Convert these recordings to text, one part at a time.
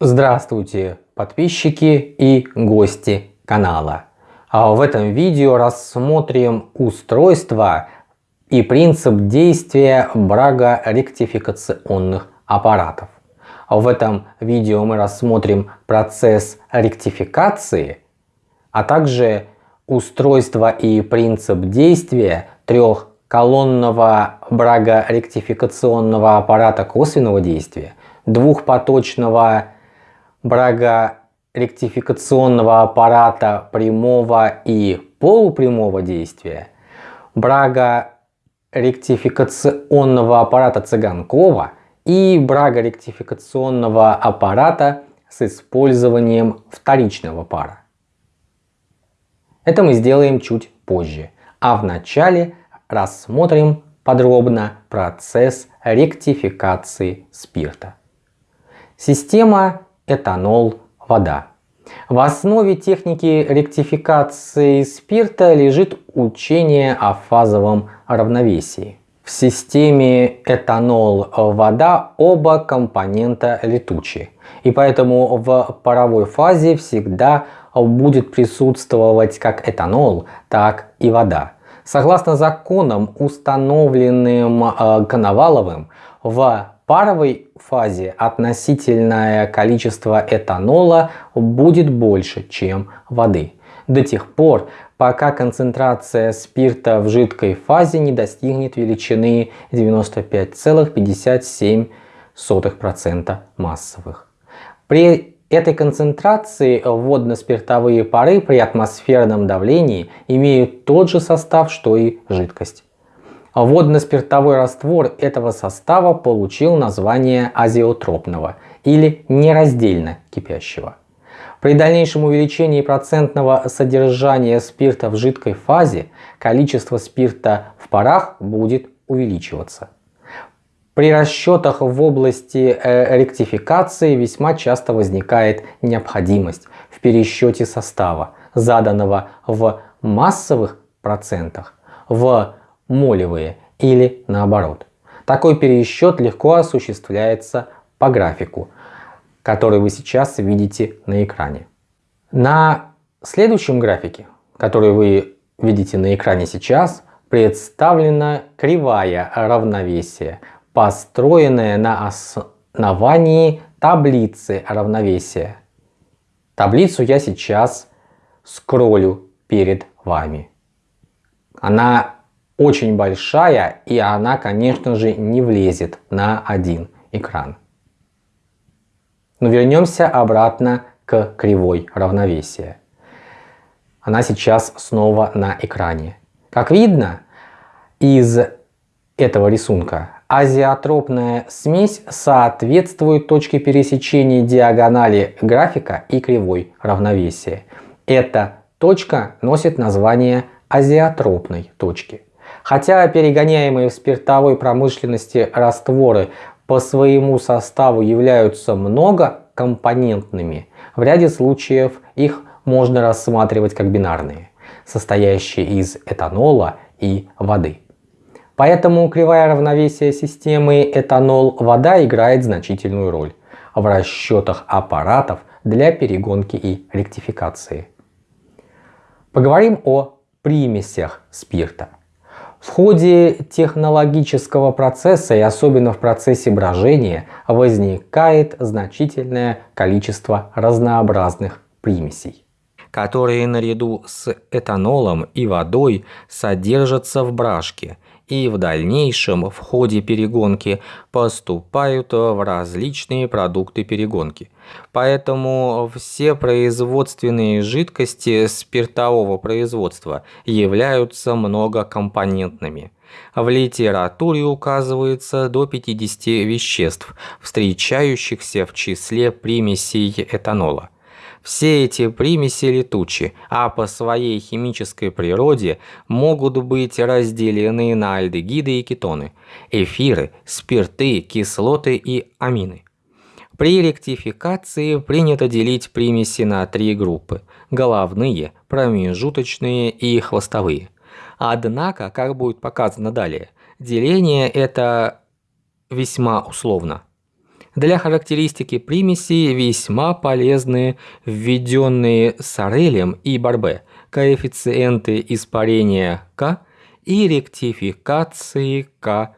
Здравствуйте, подписчики и гости канала. А в этом видео рассмотрим устройство и принцип действия брага-ректификационных аппаратов. В этом видео мы рассмотрим процесс ректификации, а также устройство и принцип действия трехколонного брага-ректификационного аппарата косвенного действия, двухпоточного брага-ректификационного аппарата прямого и полупрямого действия, брага-ректификационного аппарата Цыганкова и брага-ректификационного аппарата с использованием вторичного пара. Это мы сделаем чуть позже, а вначале рассмотрим подробно процесс ректификации спирта. Система этанол, вода. В основе техники ректификации спирта лежит учение о фазовом равновесии. В системе этанол-вода оба компонента летучие, и поэтому в паровой фазе всегда будет присутствовать как этанол, так и вода. Согласно законам, установленным э, Коноваловым, в паровой фазе относительное количество этанола будет больше, чем воды. До тех пор, пока концентрация спирта в жидкой фазе не достигнет величины 95,57% массовых. При этой концентрации водно-спиртовые пары при атмосферном давлении имеют тот же состав, что и жидкость. Водно-спиртовой раствор этого состава получил название азиотропного или нераздельно кипящего. При дальнейшем увеличении процентного содержания спирта в жидкой фазе количество спирта в парах будет увеличиваться. При расчетах в области э, ректификации весьма часто возникает необходимость в пересчете состава, заданного в массовых процентах, в молевые или наоборот. Такой пересчет легко осуществляется по графику, который вы сейчас видите на экране. На следующем графике, который вы видите на экране сейчас, представлена кривая равновесия, построенная на основании таблицы равновесия. Таблицу я сейчас скроллю перед вами. Она очень большая и она, конечно же, не влезет на один экран. Но вернемся обратно к кривой равновесия. Она сейчас снова на экране. Как видно из этого рисунка, азиотропная смесь соответствует точке пересечения диагонали графика и кривой равновесия. Эта точка носит название азиотропной точки. Хотя перегоняемые в спиртовой промышленности растворы по своему составу являются многокомпонентными, в ряде случаев их можно рассматривать как бинарные, состоящие из этанола и воды. Поэтому кривая равновесия системы этанол-вода играет значительную роль в расчетах аппаратов для перегонки и ректификации. Поговорим о примесях спирта. В ходе технологического процесса и особенно в процессе брожения возникает значительное количество разнообразных примесей, которые наряду с этанолом и водой содержатся в брашке и в дальнейшем в ходе перегонки поступают в различные продукты перегонки. Поэтому все производственные жидкости спиртового производства являются многокомпонентными. В литературе указывается до 50 веществ, встречающихся в числе примесей этанола. Все эти примеси летучи, а по своей химической природе могут быть разделены на альдегиды и кетоны, эфиры, спирты, кислоты и амины. При ректификации принято делить примеси на три группы – головные, промежуточные и хвостовые. Однако, как будет показано далее, деление это весьма условно. Для характеристики примесей весьма полезны введенные Сорелем и Барбе коэффициенты испарения К и ректификации К'.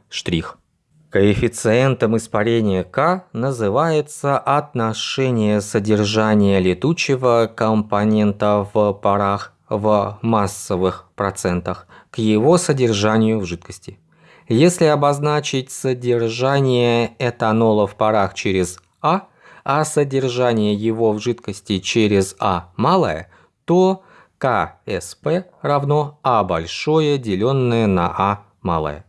Коэффициентом испарения К называется отношение содержания летучего компонента в парах в массовых процентах к его содержанию в жидкости. Если обозначить содержание этанола в парах через А, а содержание его в жидкости через А малое, то КСП равно А большое, деленное на А малое.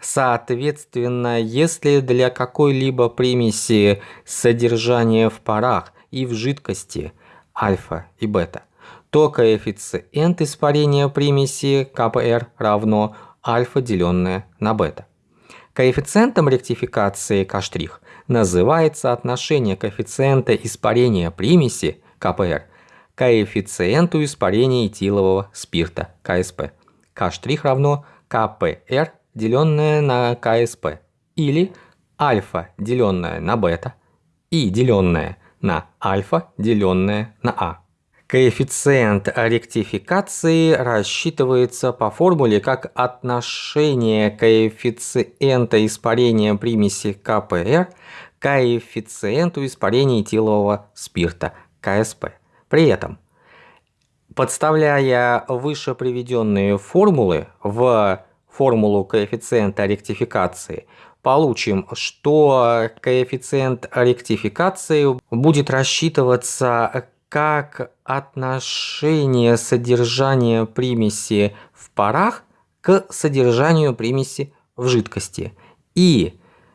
Соответственно, если для какой-либо примеси содержание в парах и в жидкости альфа и бета, то коэффициент испарения примеси КПР равно альфа, деленное на бета. Коэффициентом ректификации К' называется отношение коэффициента испарения примеси КПР к коэффициенту испарения этилового спирта КСП. К' равно КПР, деленное на КСП, или альфа, деленное на бета, и деленное на альфа, деленное на А. Коэффициент ректификации рассчитывается по формуле как отношение коэффициента испарения примеси КПР к коэффициенту испарения этилового спирта КСП. При этом, подставляя выше приведенные формулы в формулу коэффициента ректификации, получим, что коэффициент ректификации будет рассчитываться как отношение содержания примеси в парах к содержанию примеси в жидкости. И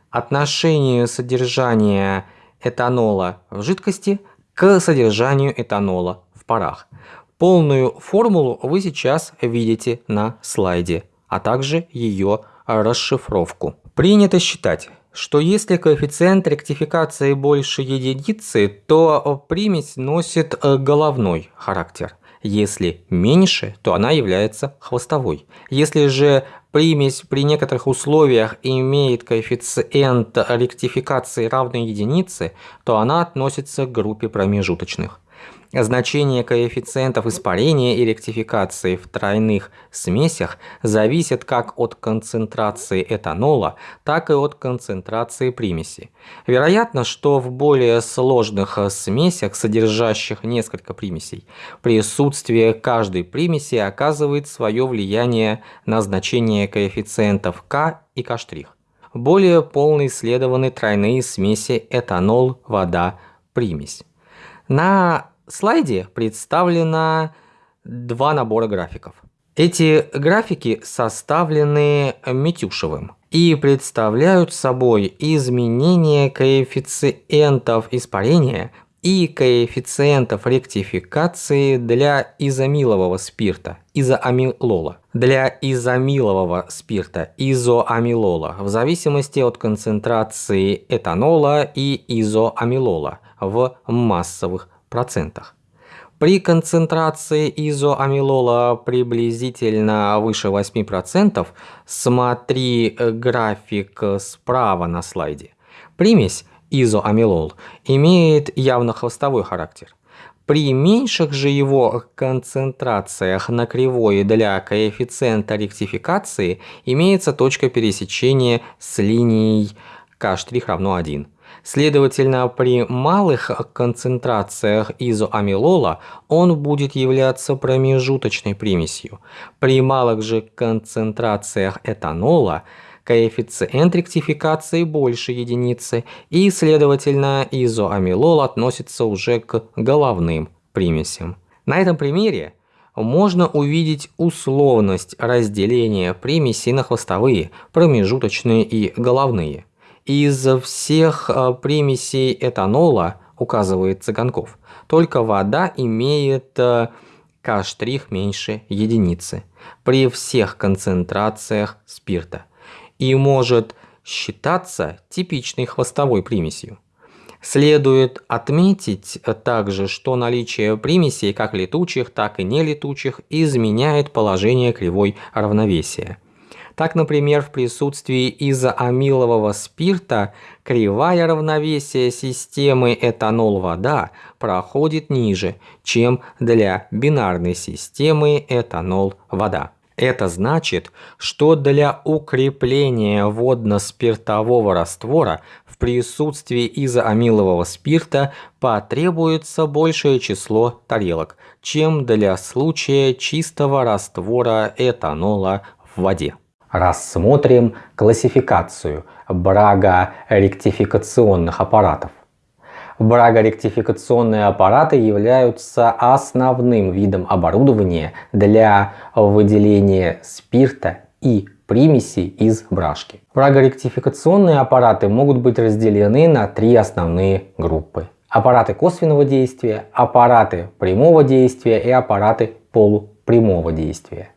отношению содержания этанола в жидкости к содержанию этанола в парах. Полную формулу вы сейчас видите на слайде, а также ее расшифровку. Принято считать, что если коэффициент ректификации больше единицы, то примесь носит э, головной характер. Если меньше, то она является хвостовой. Если же примесь при некоторых условиях имеет коэффициент ректификации равный единице, то она относится к группе промежуточных. Значение коэффициентов испарения и ректификации в тройных смесях зависит как от концентрации этанола, так и от концентрации примеси. Вероятно, что в более сложных смесях, содержащих несколько примесей, присутствие каждой примеси оказывает свое влияние на значение коэффициентов К и К'. Более полно исследованы тройные смеси этанол, вода, примесь. На слайде представлено два набора графиков. Эти графики составлены Митюшевым и представляют собой изменение коэффициентов испарения и коэффициентов ректификации для изомилового спирта, изоамилола. Для изомилового спирта, изоамилола, в зависимости от концентрации этанола и изоамилола в массовых. При концентрации изоамилола приблизительно выше 8%, смотри график справа на слайде, примесь изоамилол имеет явно хвостовой характер. При меньших же его концентрациях на кривой для коэффициента ректификации имеется точка пересечения с линией К' равно 1. Следовательно, при малых концентрациях изоамилола он будет являться промежуточной примесью. При малых же концентрациях этанола коэффициент ректификации больше единицы, и, следовательно, изоамилол относится уже к головным примесям. На этом примере можно увидеть условность разделения примесей на хвостовые, промежуточные и головные. Из всех а, примесей этанола, указывает Цыганков, только вода имеет а, К' меньше единицы при всех концентрациях спирта и может считаться типичной хвостовой примесью. Следует отметить также, что наличие примесей как летучих, так и нелетучих изменяет положение кривой равновесия. Так, например, в присутствии изоамилового спирта кривая равновесия системы этанол-вода проходит ниже, чем для бинарной системы этанол-вода. Это значит, что для укрепления водно-спиртового раствора в присутствии изоамилового спирта потребуется большее число тарелок, чем для случая чистого раствора этанола в воде. Рассмотрим классификацию брага-ректификационных аппаратов. Брагоректификационные аппараты являются основным видом оборудования для выделения спирта и примесей из брашки. Брагоректификационные аппараты могут быть разделены на три основные группы. Аппараты косвенного действия, аппараты прямого действия и аппараты полупрямого действия.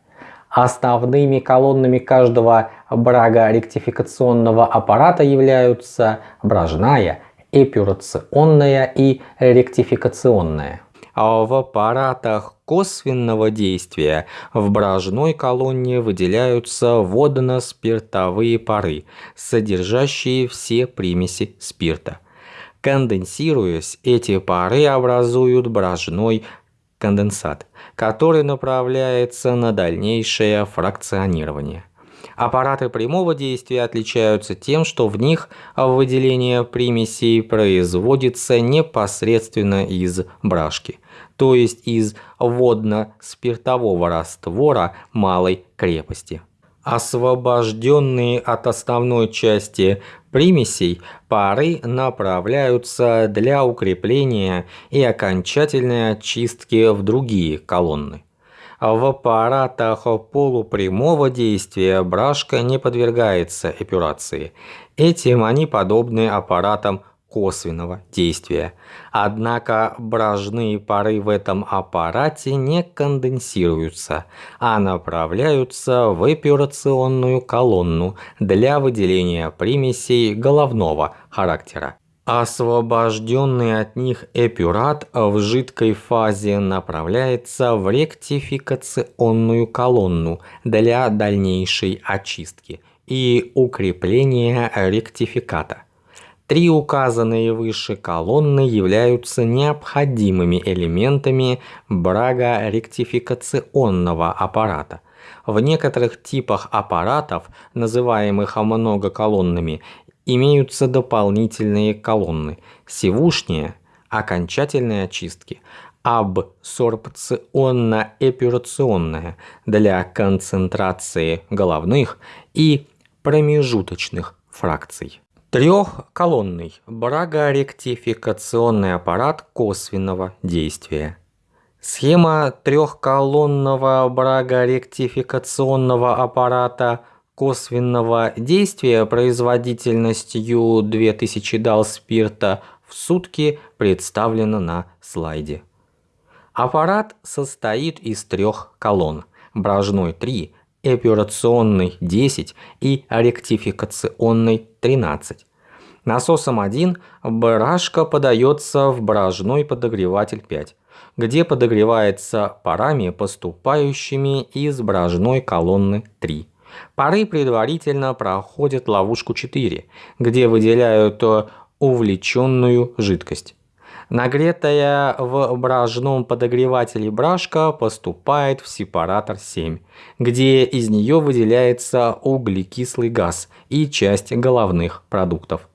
Основными колоннами каждого брагоректификационного аппарата являются брожная, эпюрационная и ректификационная. А в аппаратах косвенного действия в брожной колонне выделяются водно-спиртовые пары, содержащие все примеси спирта. Конденсируясь, эти пары образуют брожной конденсат, который направляется на дальнейшее фракционирование. Аппараты прямого действия отличаются тем, что в них выделение примесей производится непосредственно из брашки, то есть из водно-спиртового раствора малой крепости. Освобожденные от основной части примесей пары направляются для укрепления и окончательной очистки в другие колонны. В аппаратах полупрямого действия брашка не подвергается эпюрации. Этим они подобны аппаратам косвенного действия. Однако бражные пары в этом аппарате не конденсируются, а направляются в эпюрационную колонну для выделения примесей головного характера. Освобожденный от них эпюрат в жидкой фазе направляется в ректификационную колонну для дальнейшей очистки и укрепления ректификата. Три указанные выше колонны являются необходимыми элементами брага-ректификационного аппарата. В некоторых типах аппаратов, называемых многоколонными, имеются дополнительные колонны сивушние окончательные очистки, абсорбционно-эпюрационная для концентрации головных и промежуточных фракций. Трехколонный брагоректификационный аппарат косвенного действия. Схема трехколонного брагоректификационного аппарата – косвенного действия производительностью 2000 дал спирта в сутки представлено на слайде. Аппарат состоит из трех колонн – брожной 3, эпюрационный 10 и ректификационный 13. Насосом 1 брашка подается в брожной подогреватель 5, где подогревается парами, поступающими из брожной колонны 3. Пары предварительно проходят ловушку 4, где выделяют увлеченную жидкость. Нагретая в бражном подогревателе брашка поступает в сепаратор 7, где из нее выделяется углекислый газ и часть головных продуктов.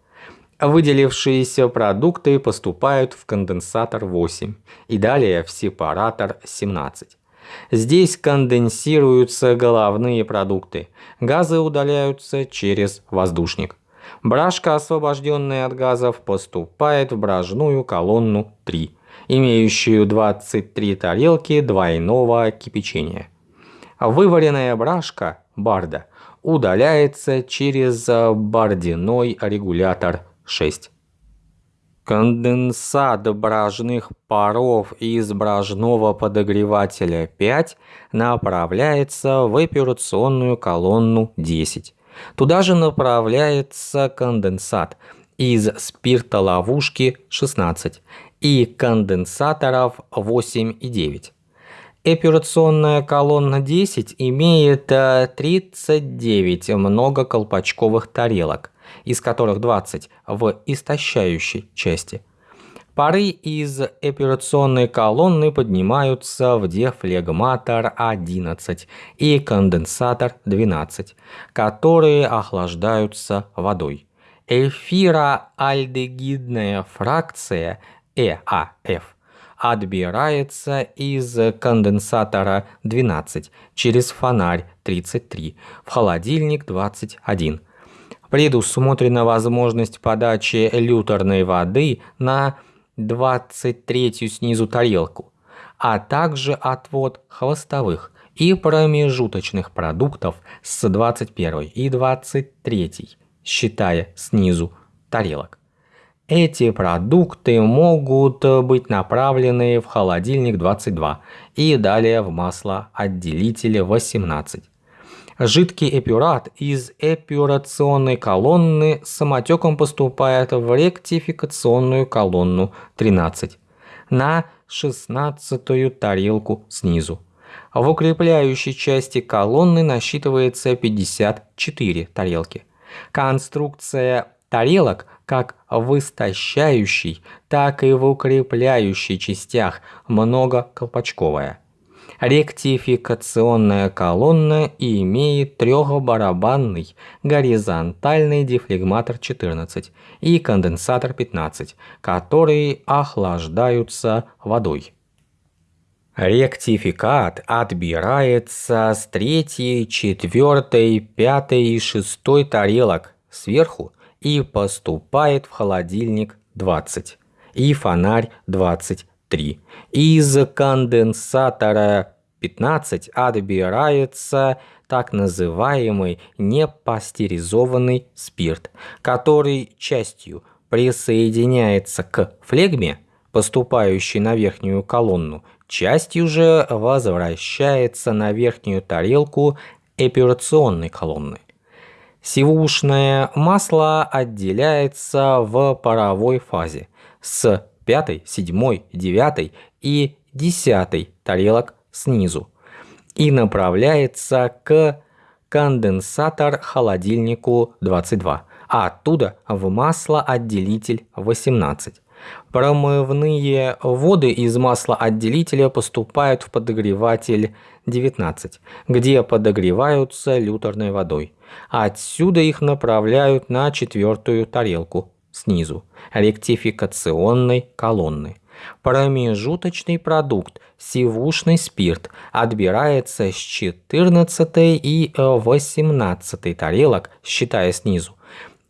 Выделившиеся продукты поступают в конденсатор 8 и далее в сепаратор 17. Здесь конденсируются головные продукты. Газы удаляются через воздушник. Брашка, освобожденная от газов, поступает в бражную колонну 3, имеющую 23 тарелки двойного кипячения. Вываренная брашка, барда, удаляется через бардиной регулятор 6. Конденсат бражных паров из бражного подогревателя 5 направляется в эпюрационную колонну 10. Туда же направляется конденсат из спиртоловушки 16 и конденсаторов 8 и 9. Эпюрационная колонна 10 имеет 39 э, многоколпачковых тарелок, из которых 20 в истощающей части. Пары из эпюрационной колонны поднимаются в дефлегматор 11 и конденсатор 12, которые охлаждаются водой. Эфироальдегидная фракция ЭАФ отбирается из конденсатора 12 через фонарь 33 в холодильник 21. Предусмотрена возможность подачи люторной воды на 23 снизу тарелку, а также отвод хвостовых и промежуточных продуктов с 21 и 23, считая снизу тарелок. Эти продукты могут быть направлены в холодильник 22 и далее в масло отделителя 18. Жидкий эпюрат из эпюрационной колонны самотеком поступает в ректификационную колонну 13 на 16 тарелку снизу. В укрепляющей части колонны насчитывается 54 тарелки. Конструкция тарелок как в истощающей, так и в укрепляющей частях многоколпачковая. Ректификационная колонна имеет трехбарабанный горизонтальный дефлегматор 14 и конденсатор 15, которые охлаждаются водой. Ректификат отбирается с третьей, четвертой, пятой и шестой тарелок сверху и поступает в холодильник 20 и фонарь 23. Из конденсатора 15 отбирается так называемый непастеризованный спирт, который частью присоединяется к флегме, поступающей на верхнюю колонну, частью же возвращается на верхнюю тарелку эпюрационной колонны. Сивушное масло отделяется в паровой фазе с 5, 7, 9 и 10 тарелок снизу и направляется к конденсатор-холодильнику 22, а оттуда в маслоотделитель 18. Промывные воды из маслоотделителя поступают в подогреватель 19, где подогреваются люторной водой. Отсюда их направляют на четвертую тарелку снизу, ректификационной колонны. Промежуточный продукт, сивушный спирт, отбирается с 14 и 18 тарелок, считая снизу,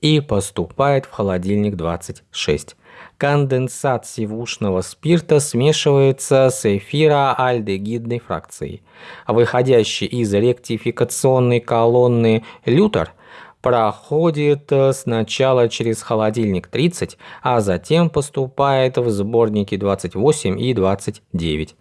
и поступает в холодильник 26 конденсат сивушного спирта смешивается с эфироальдегидной фракцией. Выходящий из ректификационной колонны лютер проходит э, сначала через холодильник 30, а затем поступает в сборники 28 и 29.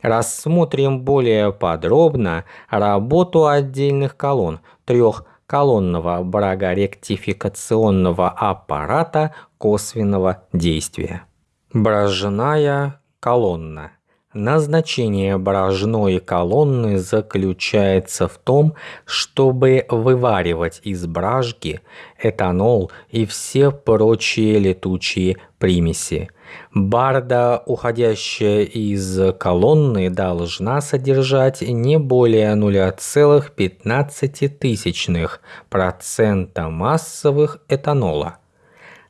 Рассмотрим более подробно работу отдельных колонн трех колонного брагоректификационного аппарата косвенного действия. Брожная колонна. Назначение брожной колонны заключается в том, чтобы вываривать из бражки этанол и все прочие летучие примеси. Барда, уходящая из колонны, должна содержать не более 0,15% массовых этанола.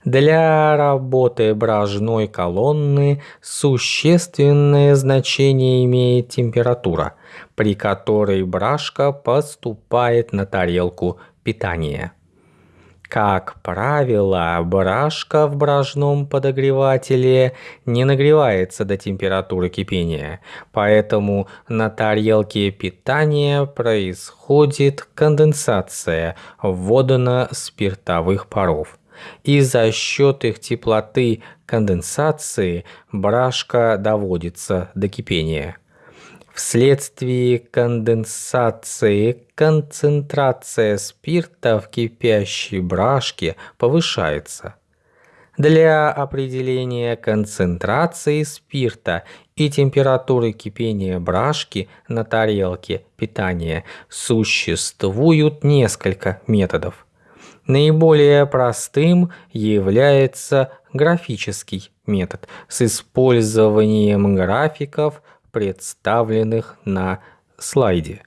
Для работы бражной колонны существенное значение имеет температура, при которой бражка поступает на тарелку питания. Как правило, брашка в бражном подогревателе не нагревается до температуры кипения, поэтому на тарелке питания происходит конденсация водно-спиртовых паров. И за счет их теплоты конденсации брашка доводится до кипения. Вследствие конденсации концентрация спирта в кипящей брашке повышается. Для определения концентрации спирта и температуры кипения брашки на тарелке питания существует несколько методов. Наиболее простым является графический метод с использованием графиков, представленных на слайде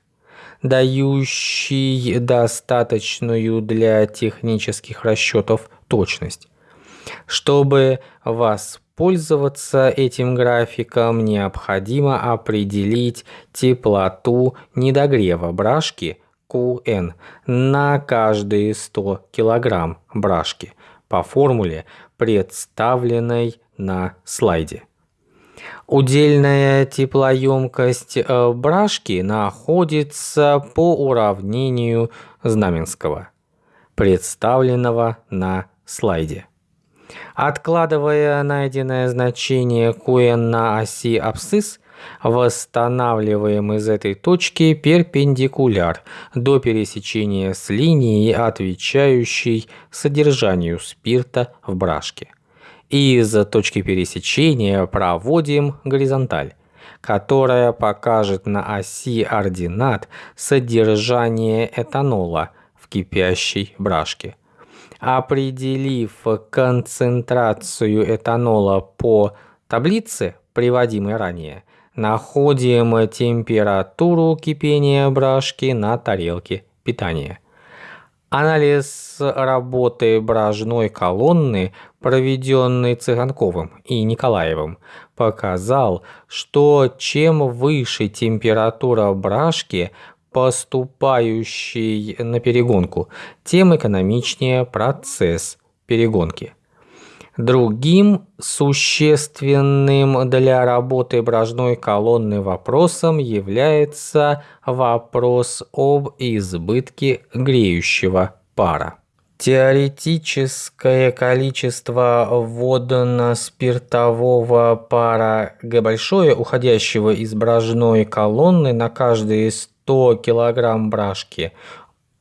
дающий достаточную для технических расчетов точность. Чтобы воспользоваться этим графиком, необходимо определить теплоту недогрева брашки Qn на каждые 100 кг брашки по формуле, представленной на слайде. Удельная теплоемкость э, брашки находится по уравнению Знаменского, представленного на слайде. Откладывая найденное значение Qn на оси абсцисс, восстанавливаем из этой точки перпендикуляр до пересечения с линией, отвечающей содержанию спирта в брашке. Из точки пересечения проводим горизонталь, которая покажет на оси ординат содержание этанола в кипящей брашке. Определив концентрацию этанола по таблице, приводимой ранее, находим температуру кипения брашки на тарелке питания. Анализ работы бражной колонны, проведенный Цыганковым и Николаевым, показал, что чем выше температура брашки, поступающий на перегонку, тем экономичнее процесс перегонки. Другим существенным для работы брожной колонны вопросом является вопрос об избытке греющего пара. Теоретическое количество водно-спиртового пара Г большое, уходящего из брожной колонны на каждые 100 кг брашки,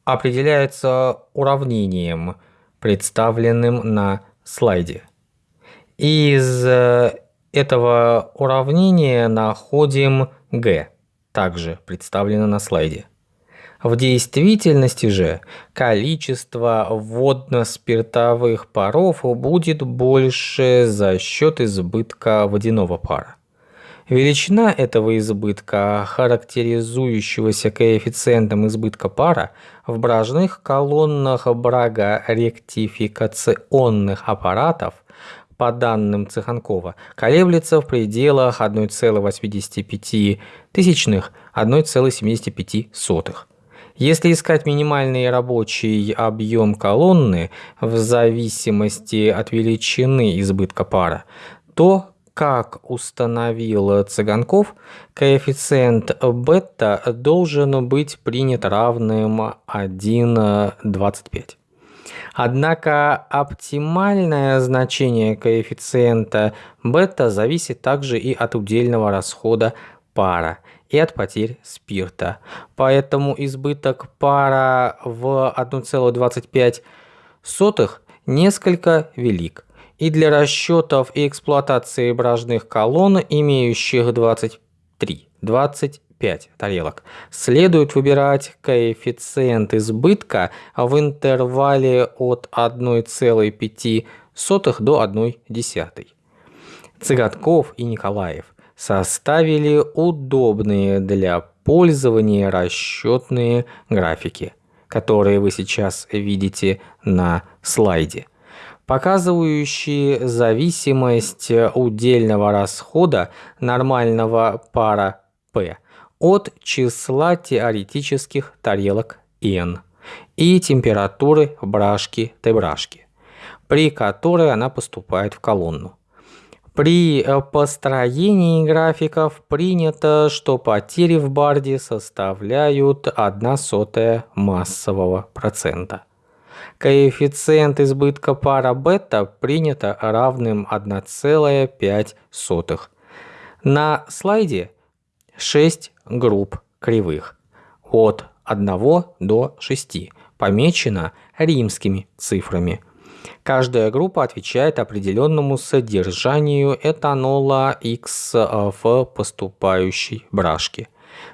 определяется уравнением, представленным на слайде. Из э, этого уравнения находим Г, также представлено на слайде. В действительности же количество водно-спиртовых паров будет больше за счет избытка водяного пара. Величина этого избытка, характеризующегося коэффициентом избытка пара, в бражных колоннах брага-ректификационных аппаратов по данным Цеханкова, колеблется в пределах 1,85 тысячных 1,75. Если искать минимальный рабочий объем колонны в зависимости от величины избытка пара, то как установил Цыганков, коэффициент бета должен быть принят равным 1,25. Однако оптимальное значение коэффициента бета зависит также и от удельного расхода пара и от потерь спирта. Поэтому избыток пара в 1,25 несколько велик и для расчетов и эксплуатации бражных колонн, имеющих 23, 25 тарелок, следует выбирать коэффициент избытка в интервале от 1,5 до 1,1. Цыгатков и Николаев составили удобные для пользования расчетные графики, которые вы сейчас видите на слайде показывающие зависимость удельного расхода нормального пара P от числа теоретических тарелок N и температуры брашки Т-брашки, при которой она поступает в колонну. При построении графиков принято, что потери в барде составляют 1 сотая массового процента коэффициент избытка пара бета принято равным 1,5. На слайде 6 групп кривых от 1 до 6, помечено римскими цифрами. Каждая группа отвечает определенному содержанию этанола X в поступающей брашке.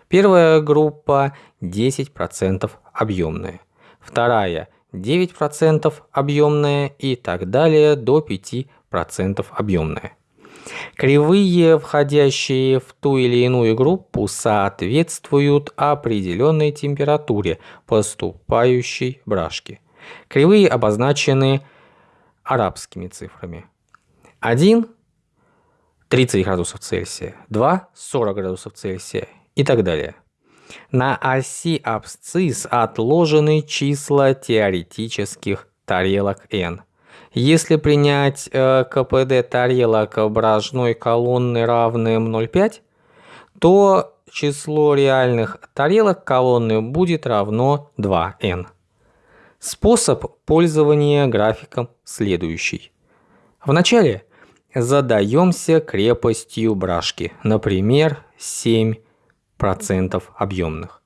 Первая группа 10% объемная, вторая 9% объемная и так далее до 5% объемная. Кривые, входящие в ту или иную группу, соответствуют определенной температуре поступающей брашки. Кривые обозначены арабскими цифрами. 1 – 30 градусов Цельсия, 2 – 40 градусов Цельсия и так далее. На оси абсцисс отложены числа теоретических тарелок n. Если принять э, КПД тарелок брожной колонны равным 0,5, то число реальных тарелок колонны будет равно 2n. Способ пользования графиком следующий. Вначале задаемся крепостью брашки, например, 7% объемных.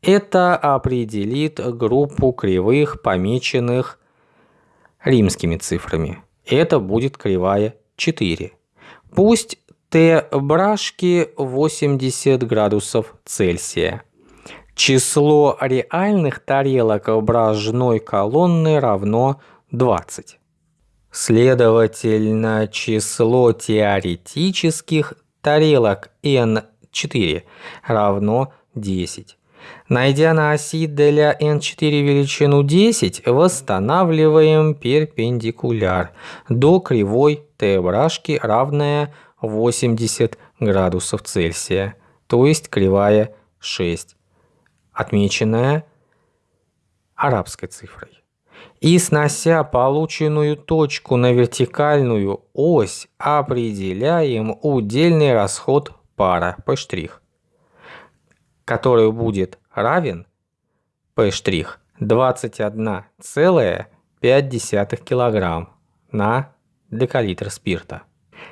Это определит группу кривых, помеченных римскими цифрами. Это будет кривая 4. Пусть Т брашки 80 градусов Цельсия. Число реальных тарелок брожной колонны равно 20. Следовательно, число теоретических тарелок n4 равно 10. Найдя на оси для n4 величину 10, восстанавливаем перпендикуляр до кривой t брашки, равная 80 градусов Цельсия, то есть кривая 6 отмеченная арабской цифрой. И снося полученную точку на вертикальную ось, определяем удельный расход пара P', который будет равен P' 21,5 кг на декалитр спирта.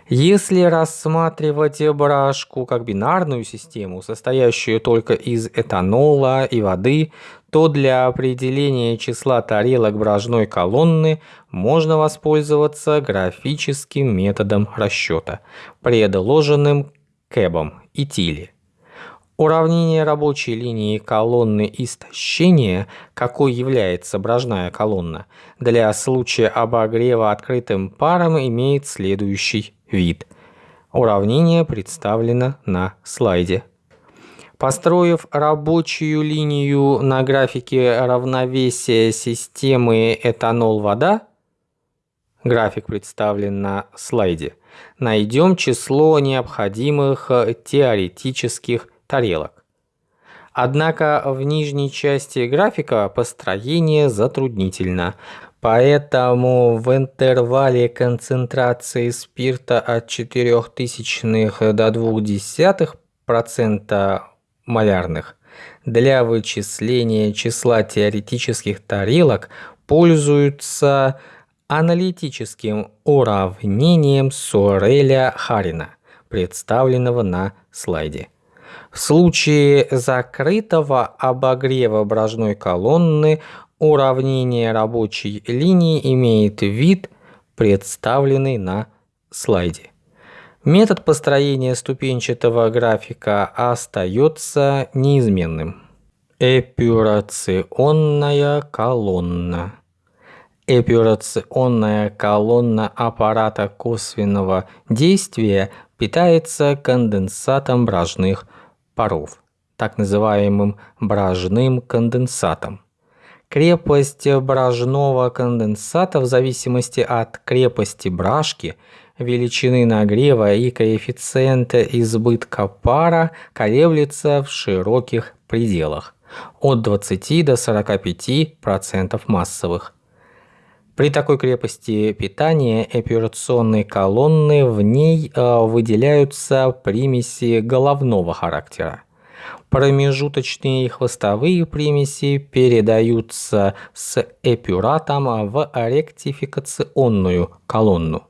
Если рассматривать брашку как бинарную систему, состоящую только из этанола и воды, то для определения числа тарелок брожной колонны можно воспользоваться графическим методом расчета, предложенным Кэбом и Тилли. Уравнение рабочей линии колонны истощения, какой является брожная колонна, для случая обогрева открытым паром имеет следующий вид. Уравнение представлено на слайде. Построив рабочую линию на графике равновесия системы этанол-вода, график представлен на слайде, найдем число необходимых теоретических тарелок. Однако в нижней части графика построение затруднительно, поэтому в интервале концентрации спирта от 0,04 до 0,2% малярных для вычисления числа теоретических тарелок пользуются аналитическим уравнением Сореля-Харина, представленного на слайде. В случае закрытого обогрева брожной колонны уравнение рабочей линии имеет вид, представленный на слайде. Метод построения ступенчатого графика остается неизменным. Эпюрационная колонна. Эпюрационная колонна аппарата косвенного действия питается конденсатом брожных паров, так называемым бражным конденсатом. Крепость бражного конденсата в зависимости от крепости бражки, величины нагрева и коэффициента избытка пара колеблется в широких пределах от 20 до 45% массовых. При такой крепости питания операционной колонны в ней э, выделяются примеси головного характера. Промежуточные хвостовые примеси передаются с эпюратом в ректификационную колонну.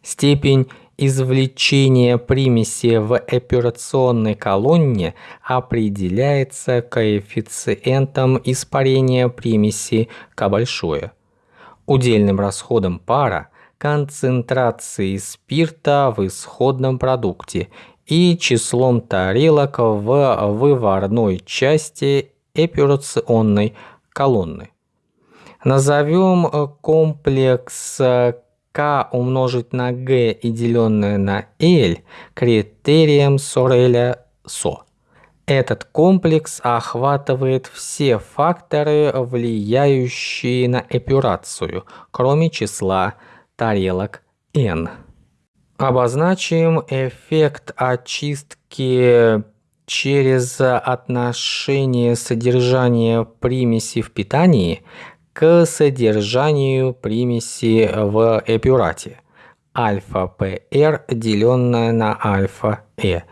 Степень извлечения примеси в операционной колонне определяется коэффициентом испарения примеси К большое. Удельным расходом пара, концентрацией спирта в исходном продукте и числом тарелок в выварной части эпюрационной колонны. Назовем комплекс k умножить на g и деленное на l критерием Сореля СО. Этот комплекс охватывает все факторы, влияющие на эпюрацию, кроме числа тарелок n. Обозначим эффект очистки через отношение содержания примеси в питании к содержанию примеси в эпюрате альфа-ПР деленное на альфа-Э.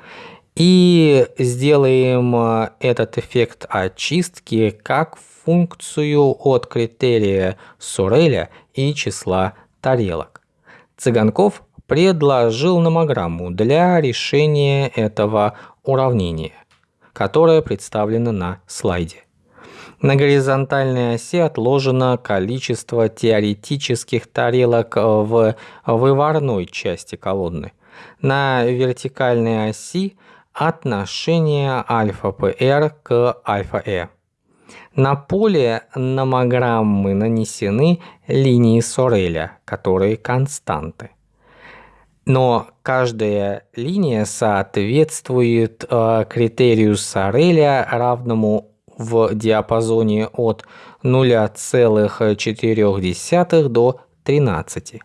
И сделаем э, этот эффект очистки как функцию от критерия Суреля и числа тарелок. Цыганков предложил номограмму для решения этого уравнения, которое представлено на слайде. На горизонтальной оси отложено количество теоретических тарелок в выварной части колонны. На вертикальной оси отношение альфа-ПР к альфа-Э. На поле номограммы нанесены линии Сореля, которые константы. Но каждая линия соответствует э, критерию Сореля, равному в диапазоне от 0,4 до 13.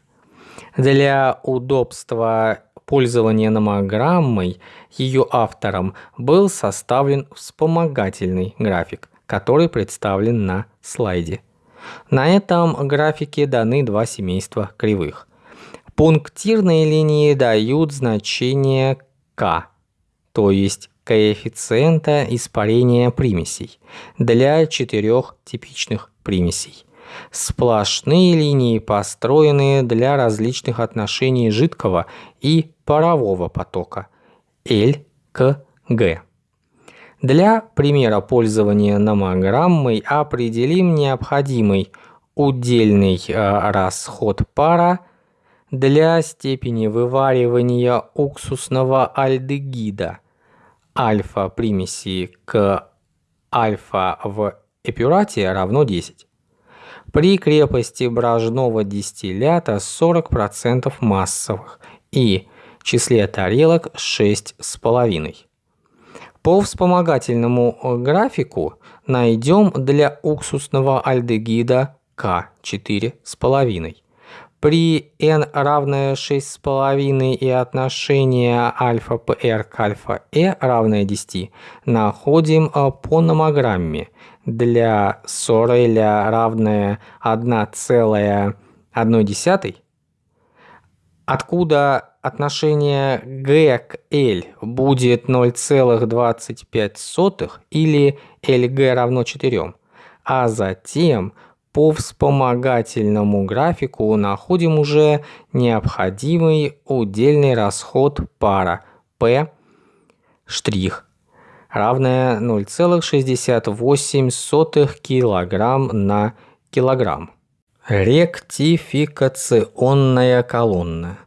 Для удобства пользования номограммой ее автором был составлен вспомогательный график, который представлен на слайде. На этом графике даны два семейства кривых. Пунктирные линии дают значение k, то есть коэффициента испарения примесей для четырех типичных примесей. Сплошные линии построены для различных отношений жидкого и парового потока L к G. Для примера пользования номограммой определим необходимый удельный э, расход пара для степени вываривания уксусного альдегида альфа примеси к альфа в эпюрате равно 10. При крепости брожного дистиллята 40% массовых и числе тарелок 6,5. По вспомогательному графику найдем для уксусного альдегида К 4,5. При n равное 6,5 и отношение альфа-ПР к альфа-Э равное 10 находим э, по номограмме для Сореля равное 1,1, откуда отношение G к L будет 0,25 или LG равно 4, а затем по вспомогательному графику находим уже необходимый удельный расход пара P' равная 0,68 кг на килограмм. Ректификационная колонна.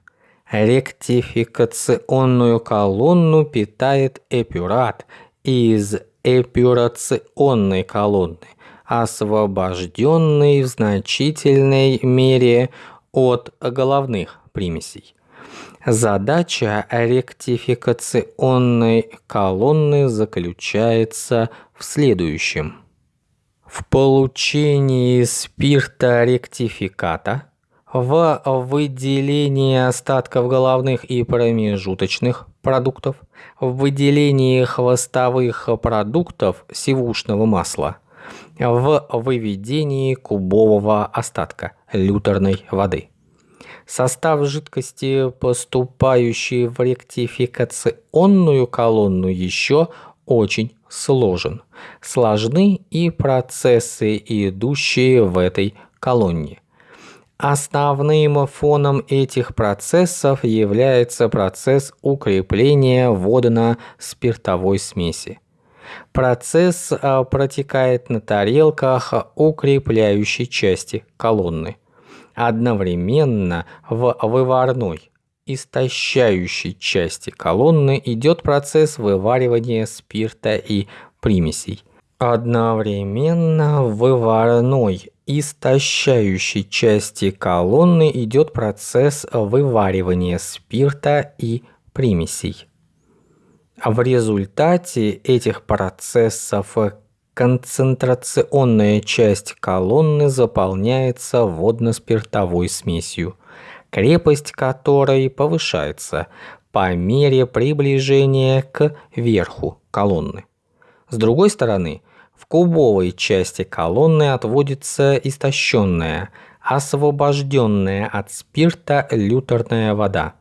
Ректификационную колонну питает эпюрат из эпюрационной колонны освобожденный в значительной мере от головных примесей. Задача ректификационной колонны заключается в следующем. В получении спирта ректификата, в выделении остатков головных и промежуточных продуктов, в выделении хвостовых продуктов сивушного масла – в выведении кубового остатка люторной воды. Состав жидкости, поступающей в ректификационную колонну, еще очень сложен. Сложны и процессы, идущие в этой колонне. Основным фоном этих процессов является процесс укрепления водно-спиртовой смеси. Процесс а, протекает на тарелках укрепляющей части колонны. Одновременно в выварной истощающей части колонны идет процесс вываривания спирта и примесей. Одновременно в выварной истощающей части колонны идет процесс вываривания спирта и примесей. В результате этих процессов концентрационная часть колонны заполняется водно-спиртовой смесью, крепость которой повышается по мере приближения к верху колонны. С другой стороны, в кубовой части колонны отводится истощенная, освобожденная от спирта люторная вода.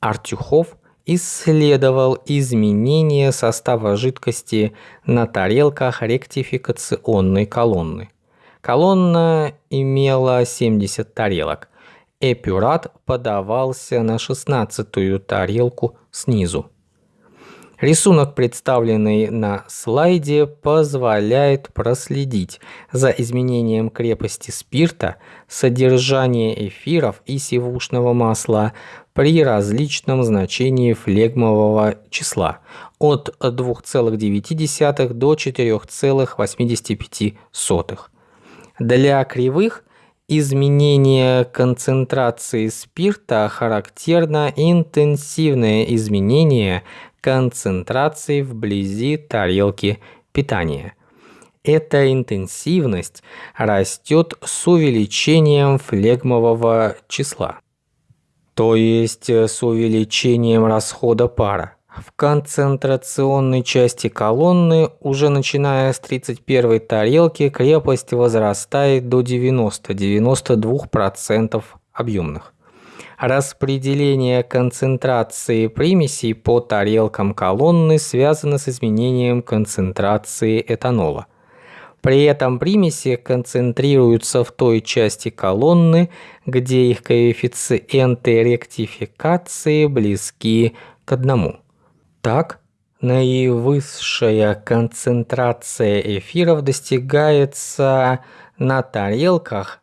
Артюхов исследовал изменение состава жидкости на тарелках ректификационной колонны. Колонна имела 70 тарелок. Эпюрат подавался на шестнадцатую тарелку снизу. Рисунок, представленный на слайде, позволяет проследить за изменением крепости спирта, содержания эфиров и сивушного масла при различном значении флегмового числа от 2,9 до 4,85. Для кривых изменение концентрации спирта характерно интенсивное изменение концентрации вблизи тарелки питания. Эта интенсивность растет с увеличением флегмового числа, то есть с увеличением расхода пара. В концентрационной части колонны, уже начиная с 31 тарелки, крепость возрастает до 90-92% объемных. Распределение концентрации примесей по тарелкам колонны связано с изменением концентрации этанола. При этом примеси концентрируются в той части колонны, где их коэффициенты ректификации близки к одному. Так, наивысшая концентрация эфиров достигается на тарелках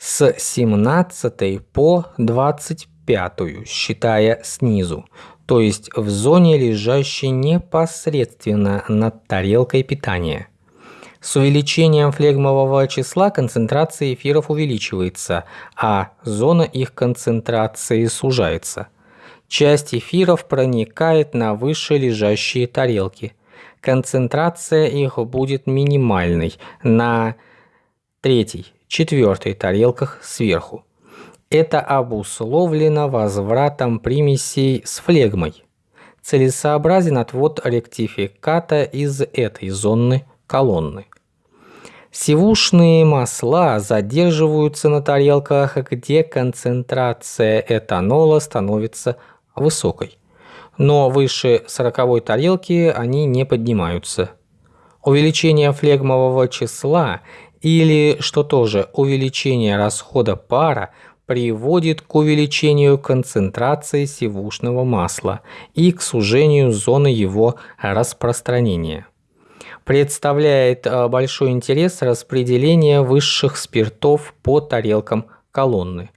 с 17 по 25, считая снизу, то есть в зоне, лежащей непосредственно над тарелкой питания. С увеличением флегмового числа концентрация эфиров увеличивается, а зона их концентрации сужается. Часть эфиров проникает на выше лежащие тарелки. Концентрация их будет минимальной на третий четвертой тарелках сверху. Это обусловлено возвратом примесей с флегмой. Целесообразен отвод ректификата из этой зоны колонны. Сивушные масла задерживаются на тарелках, где концентрация этанола становится высокой. Но выше 40 тарелки они не поднимаются. Увеличение флегмового числа или, что тоже, увеличение расхода пара приводит к увеличению концентрации сивушного масла и к сужению зоны его распространения. Представляет э, большой интерес распределение высших спиртов по тарелкам колонны.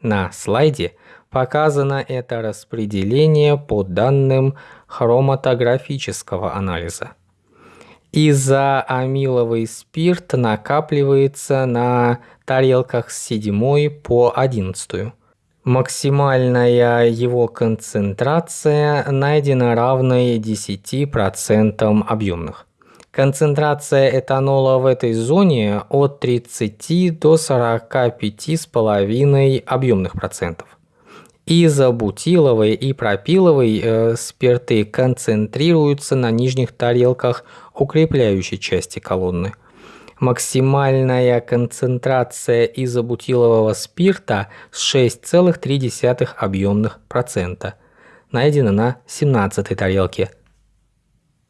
На слайде показано это распределение по данным хроматографического анализа изоамиловый спирт накапливается на тарелках с 7 по 11. Максимальная его концентрация найдена равной 10% объемных. Концентрация этанола в этой зоне от 30 до 45,5 объемных процентов. Изобутиловый и пропиловый э, спирты концентрируются на нижних тарелках укрепляющей части колонны. Максимальная концентрация изобутилового спирта с 6,3 объемных процента найдена на 17 тарелке,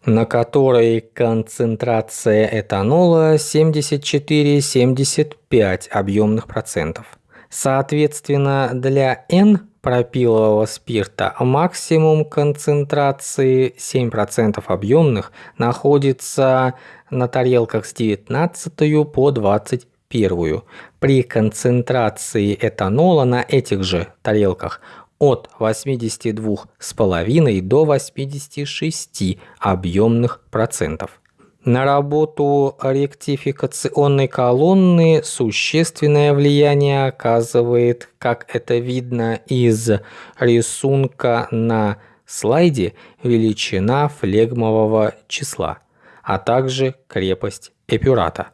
на которой концентрация этанола 74-75 объемных процентов. Соответственно, для N пропилового спирта максимум концентрации 7% объемных находится на тарелках с 19 по 25 первую. При концентрации этанола на этих же тарелках от 82,5 до 86 объемных процентов. На работу ректификационной колонны существенное влияние оказывает, как это видно из рисунка на слайде, величина флегмового числа, а также крепость эпюрата.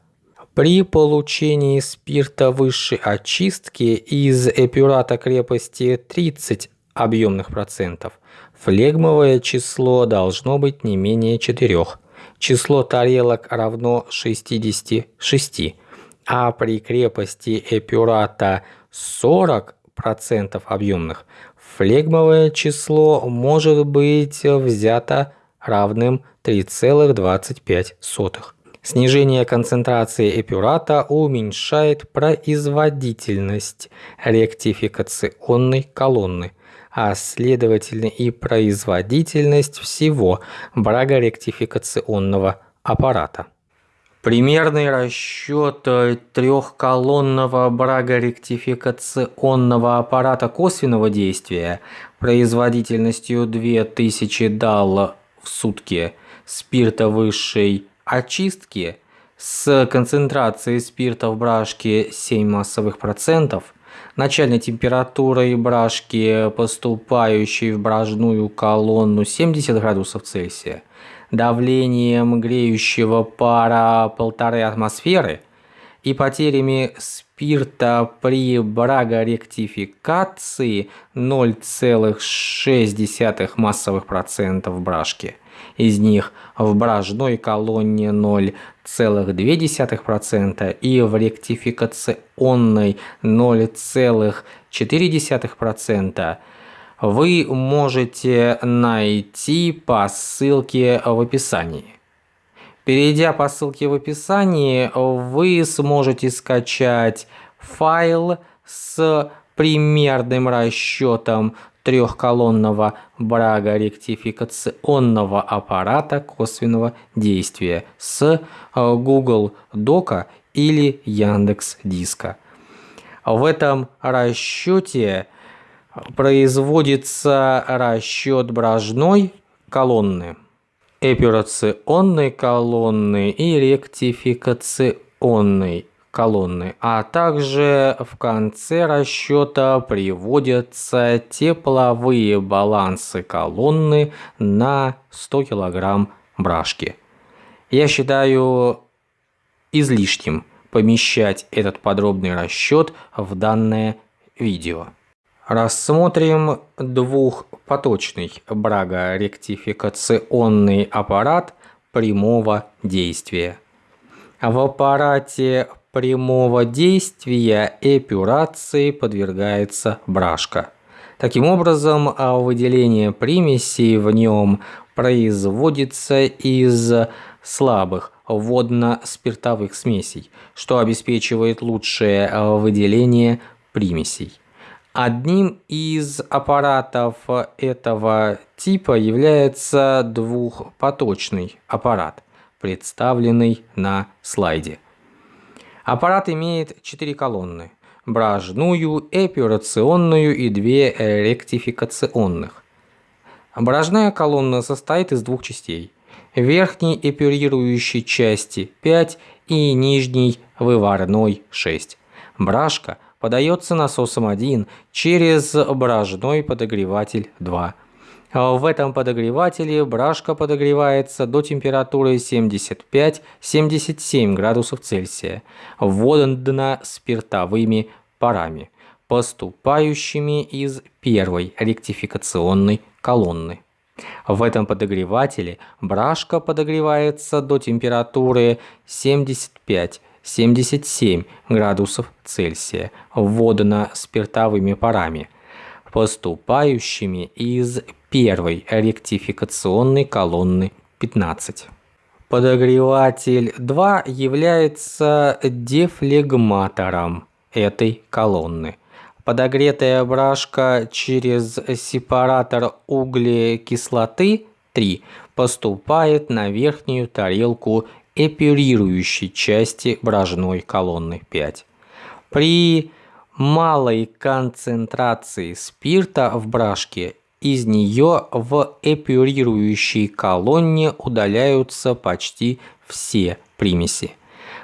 При получении спирта высшей очистки из эпюрата крепости 30 объемных процентов, флегмовое число должно быть не менее 4 число тарелок равно 66, а при крепости эпюрата 40% объемных флегмовое число может быть взято равным 3,25. Снижение концентрации эпюрата уменьшает производительность ректификационной колонны – а следовательно и производительность всего брагоректификационного аппарата. Примерный расчет трехколонного брагоректификационного аппарата косвенного действия производительностью 2000 дал в сутки спирта высшей очистки с концентрацией спирта в брашке 7 массовых процентов – начальной температурой брашки, поступающей в бражную колонну 70 градусов Цельсия, давлением греющего пара полторы атмосферы и потерями спирта при брагоректификации 0,6 массовых процентов брашки – из них в бражной колонне 0,2% и в ректификационной 0,4%, вы можете найти по ссылке в описании. Перейдя по ссылке в описании, вы сможете скачать файл с примерным расчетом трехколонного брагоректификационного аппарата косвенного действия с э, Google Дока или Яндекс Диска. В этом расчете производится расчет бражной колонны, операционной колонны и ректификационной колонны, а также в конце расчета приводятся тепловые балансы колонны на 100 кг брашки. Я считаю излишним помещать этот подробный расчет в данное видео. Рассмотрим двухпоточный брагоректификационный аппарат прямого действия. В аппарате прямого действия эпюрации подвергается брашка. Таким образом, а выделение примесей в нем производится из слабых водно-спиртовых смесей, что обеспечивает лучшее выделение примесей. Одним из аппаратов этого типа является двухпоточный аппарат, представленный на слайде. Аппарат имеет 4 колонны – бражную, эпюрационную и две ректификационных. Бражная колонна состоит из двух частей – верхней эпюрирующей части 5 и нижней выварной 6. Бражка подается насосом 1 через бражной подогреватель 2. А в этом подогревателе брашка подогревается до температуры 75-77 градусов Цельсия, вводана спиртовыми парами, поступающими из первой ректификационной колонны. В этом подогревателе брашка подогревается до температуры 75-77 градусов Цельсия, вводана спиртовыми парами, поступающими из первой ректификационной колонны 15. Подогреватель 2 является дефлегматором этой колонны. Подогретая брашка через сепаратор углекислоты 3 поступает на верхнюю тарелку эпюрирующей части брожной колонны 5. При малой концентрации спирта в брашке из нее в эпюрирующей колонне удаляются почти все примеси.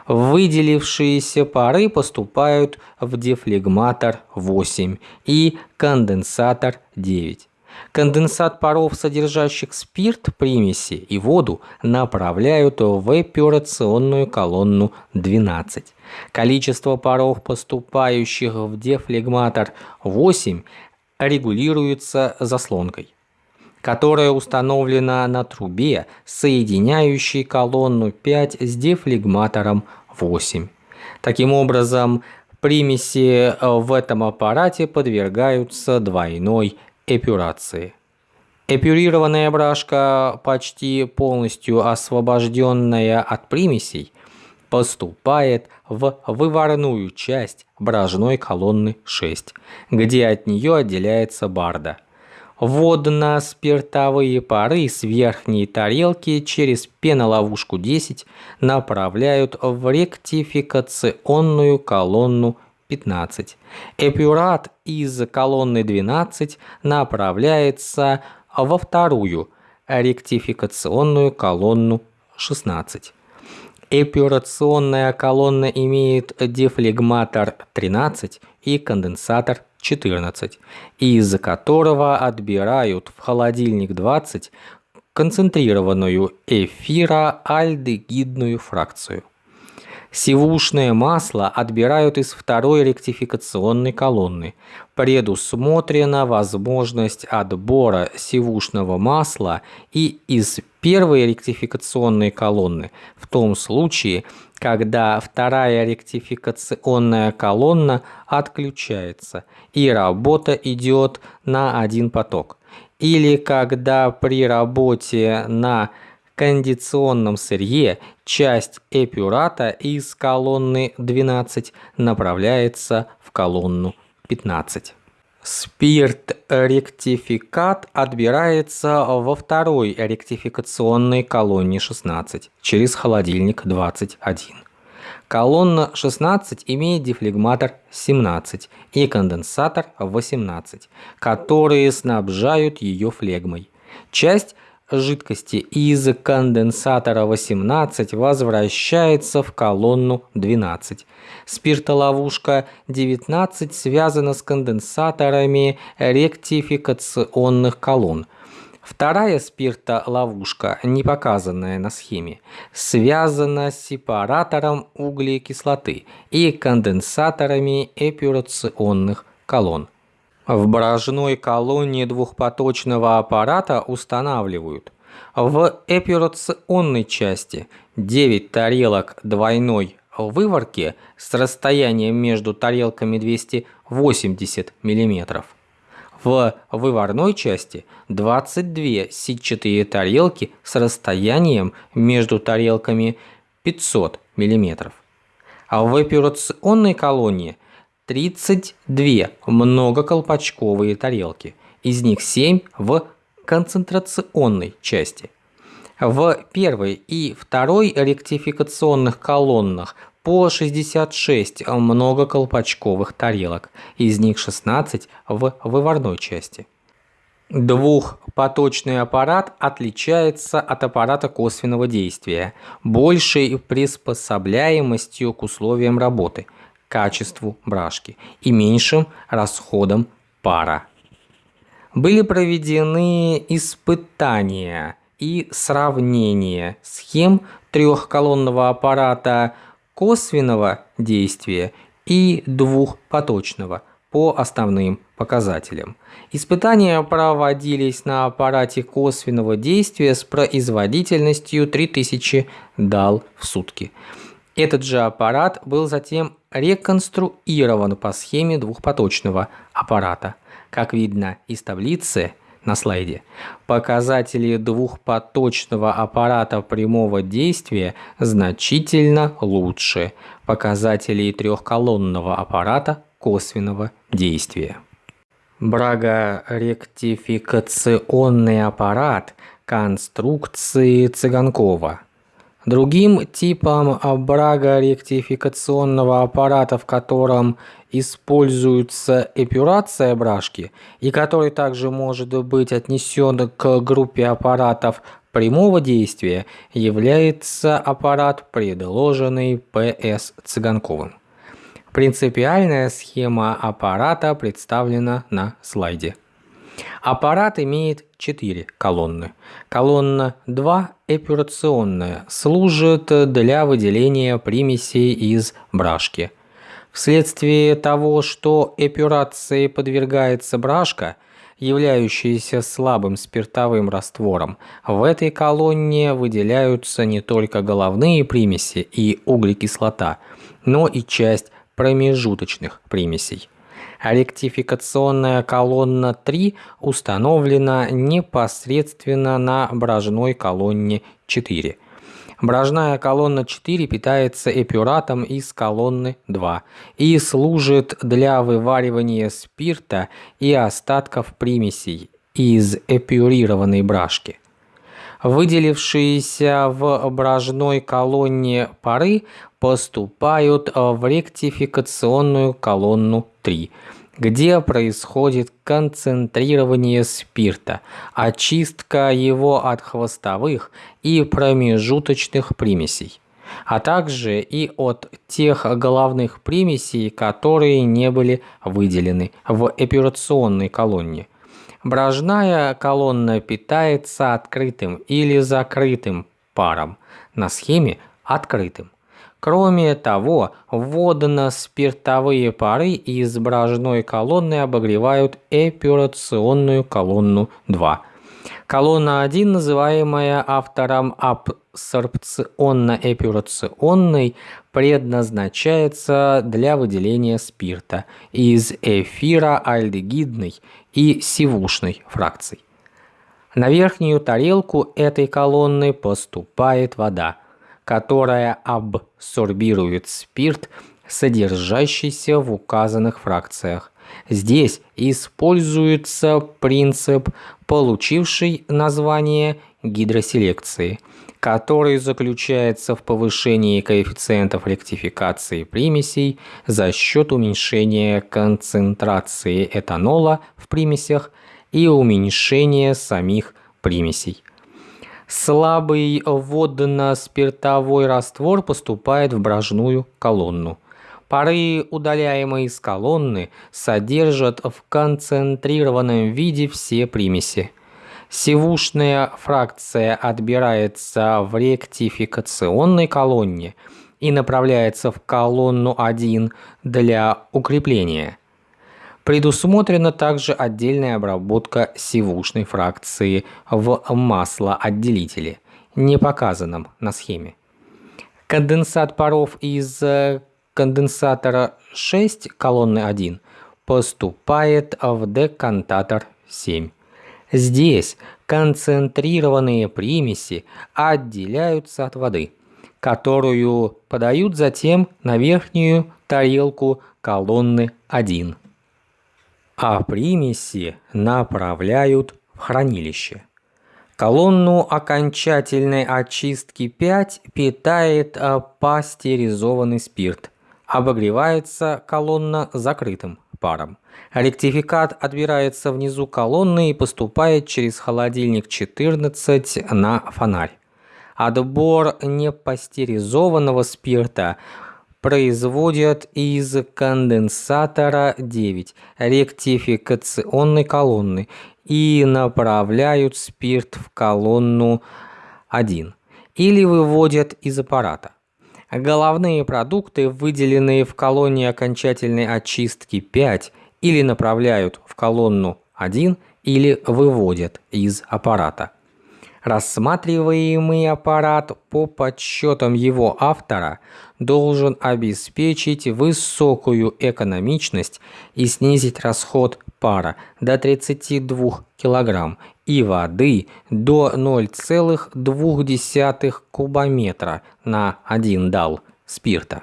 Выделившиеся пары поступают в дефлегматор 8 и конденсатор 9. Конденсат паров, содержащих спирт, примеси и воду, направляют в эпюрационную колонну 12. Количество паров, поступающих в дефлегматор 8, регулируется заслонкой которая установлена на трубе, соединяющей колонну 5 с дефлегматором 8. Таким образом, примеси в этом аппарате подвергаются двойной эпюрации. Эпюрированная брашка, почти полностью освобожденная от примесей, поступает в выварную часть брожной колонны 6, где от нее отделяется барда – Водно-спиртовые пары с верхней тарелки через пеноловушку 10 направляют в ректификационную колонну 15. Эпюрат из колонны 12 направляется во вторую ректификационную колонну 16. Эпюрационная колонна имеет дефлегматор 13 и конденсатор 14, из которого отбирают в холодильник 20 концентрированную эфироальдегидную фракцию. Сивушное масло отбирают из второй ректификационной колонны. Предусмотрена возможность отбора сивушного масла и из первой ректификационной колонны в том случае, когда вторая ректификационная колонна отключается и работа идет на один поток, или когда при работе на кондиционном сырье часть эпюрата из колонны 12 направляется в колонну 15. Спирт-ректификат отбирается во второй ректификационной колонне 16 через холодильник 21. Колонна 16 имеет дефлегматор 17 и конденсатор 18, которые снабжают ее флегмой. Часть жидкости из конденсатора 18 возвращается в колонну 12. Спиртоловушка 19 связана с конденсаторами ректификационных колонн. Вторая спиртоловушка, не показанная на схеме, связана с сепаратором углекислоты и конденсаторами эпюрационных колонн. В брожной колонне двухпоточного аппарата устанавливают в эпюрационной части 9 тарелок двойной выворки с расстоянием между тарелками 280 мм. В выварной части 22 сетчатые тарелки с расстоянием между тарелками 500 мм. А в эпюрационной колонии 32 многоколпачковые тарелки, из них 7 в концентрационной части. В первой и второй ректификационных колоннах по 66 многоколпачковых тарелок, из них 16 в выварной части. Двухпоточный аппарат отличается от аппарата косвенного действия большей приспособляемостью к условиям работы – качеству брашки и меньшим расходом пара. Были проведены испытания и сравнение схем трехколонного аппарата косвенного действия и двухпоточного по основным показателям. Испытания проводились на аппарате косвенного действия с производительностью 3000 дал в сутки. Этот же аппарат был затем реконструирован по схеме двухпоточного аппарата. Как видно из таблицы на слайде, показатели двухпоточного аппарата прямого действия значительно лучше показателей трехколонного аппарата косвенного действия. Брагоректификационный аппарат конструкции Цыганкова – Другим типом брагоректификационного аппарата, в котором используется эпюрация брашки и который также может быть отнесен к группе аппаратов прямого действия, является аппарат, предложенный П.С. Цыганковым. Принципиальная схема аппарата представлена на слайде. Аппарат имеет 4 колонны. Колонна 2 эпюрационная служит для выделения примесей из брашки. Вследствие того, что эпюрации подвергается брашка, являющаяся слабым спиртовым раствором, в этой колонне выделяются не только головные примеси и углекислота, но и часть промежуточных примесей. Ректификационная колонна 3 установлена непосредственно на брожной колонне 4. Брожная колонна 4 питается эпюратом из колонны 2 и служит для вываривания спирта и остатков примесей из эпюрированной брашки. Выделившиеся в брожной колонне пары поступают в ректификационную колонну 3, где происходит концентрирование спирта, очистка его от хвостовых и промежуточных примесей, а также и от тех головных примесей, которые не были выделены в эпюрационной колонне. Брожная колонна питается открытым или закрытым паром, на схеме открытым. Кроме того, водно-спиртовые пары из брожной колонны обогревают эпюрационную колонну 2. Колонна 1, называемая автором абсорбционно-эпюрационной, предназначается для выделения спирта из эфира альдегидной и сивушной фракций. На верхнюю тарелку этой колонны поступает вода – которая абсорбирует спирт, содержащийся в указанных фракциях. Здесь используется принцип, получивший название гидроселекции, который заключается в повышении коэффициентов ректификации примесей за счет уменьшения концентрации этанола в примесях и уменьшения самих примесей. Слабый водно-спиртовой раствор поступает в брожную колонну. Пары, удаляемые из колонны, содержат в концентрированном виде все примеси. Сивушная фракция отбирается в ректификационной колонне и направляется в колонну 1 для укрепления. Предусмотрена также отдельная обработка сивушной фракции в маслоотделителе, не показанном на схеме. Конденсат паров из э, конденсатора 6 колонны 1 поступает в декантатор 7. Здесь концентрированные примеси отделяются от воды, которую подают затем на верхнюю тарелку колонны 1 а примеси направляют в хранилище. Колонну окончательной очистки 5 питает а, пастеризованный спирт. Обогревается колонна закрытым паром. Ректификат отбирается внизу колонны и поступает через холодильник 14 на фонарь. Отбор непастеризованного спирта производят из конденсатора 9 ректификационной колонны и направляют спирт в колонну 1 или выводят из аппарата. Головные продукты, выделенные в колонне окончательной очистки 5, или направляют в колонну 1, или выводят из аппарата. Рассматриваемый аппарат по подсчетам его автора должен обеспечить высокую экономичность и снизить расход пара до 32 кг и воды до 0,2 кубометра на 1 дал спирта.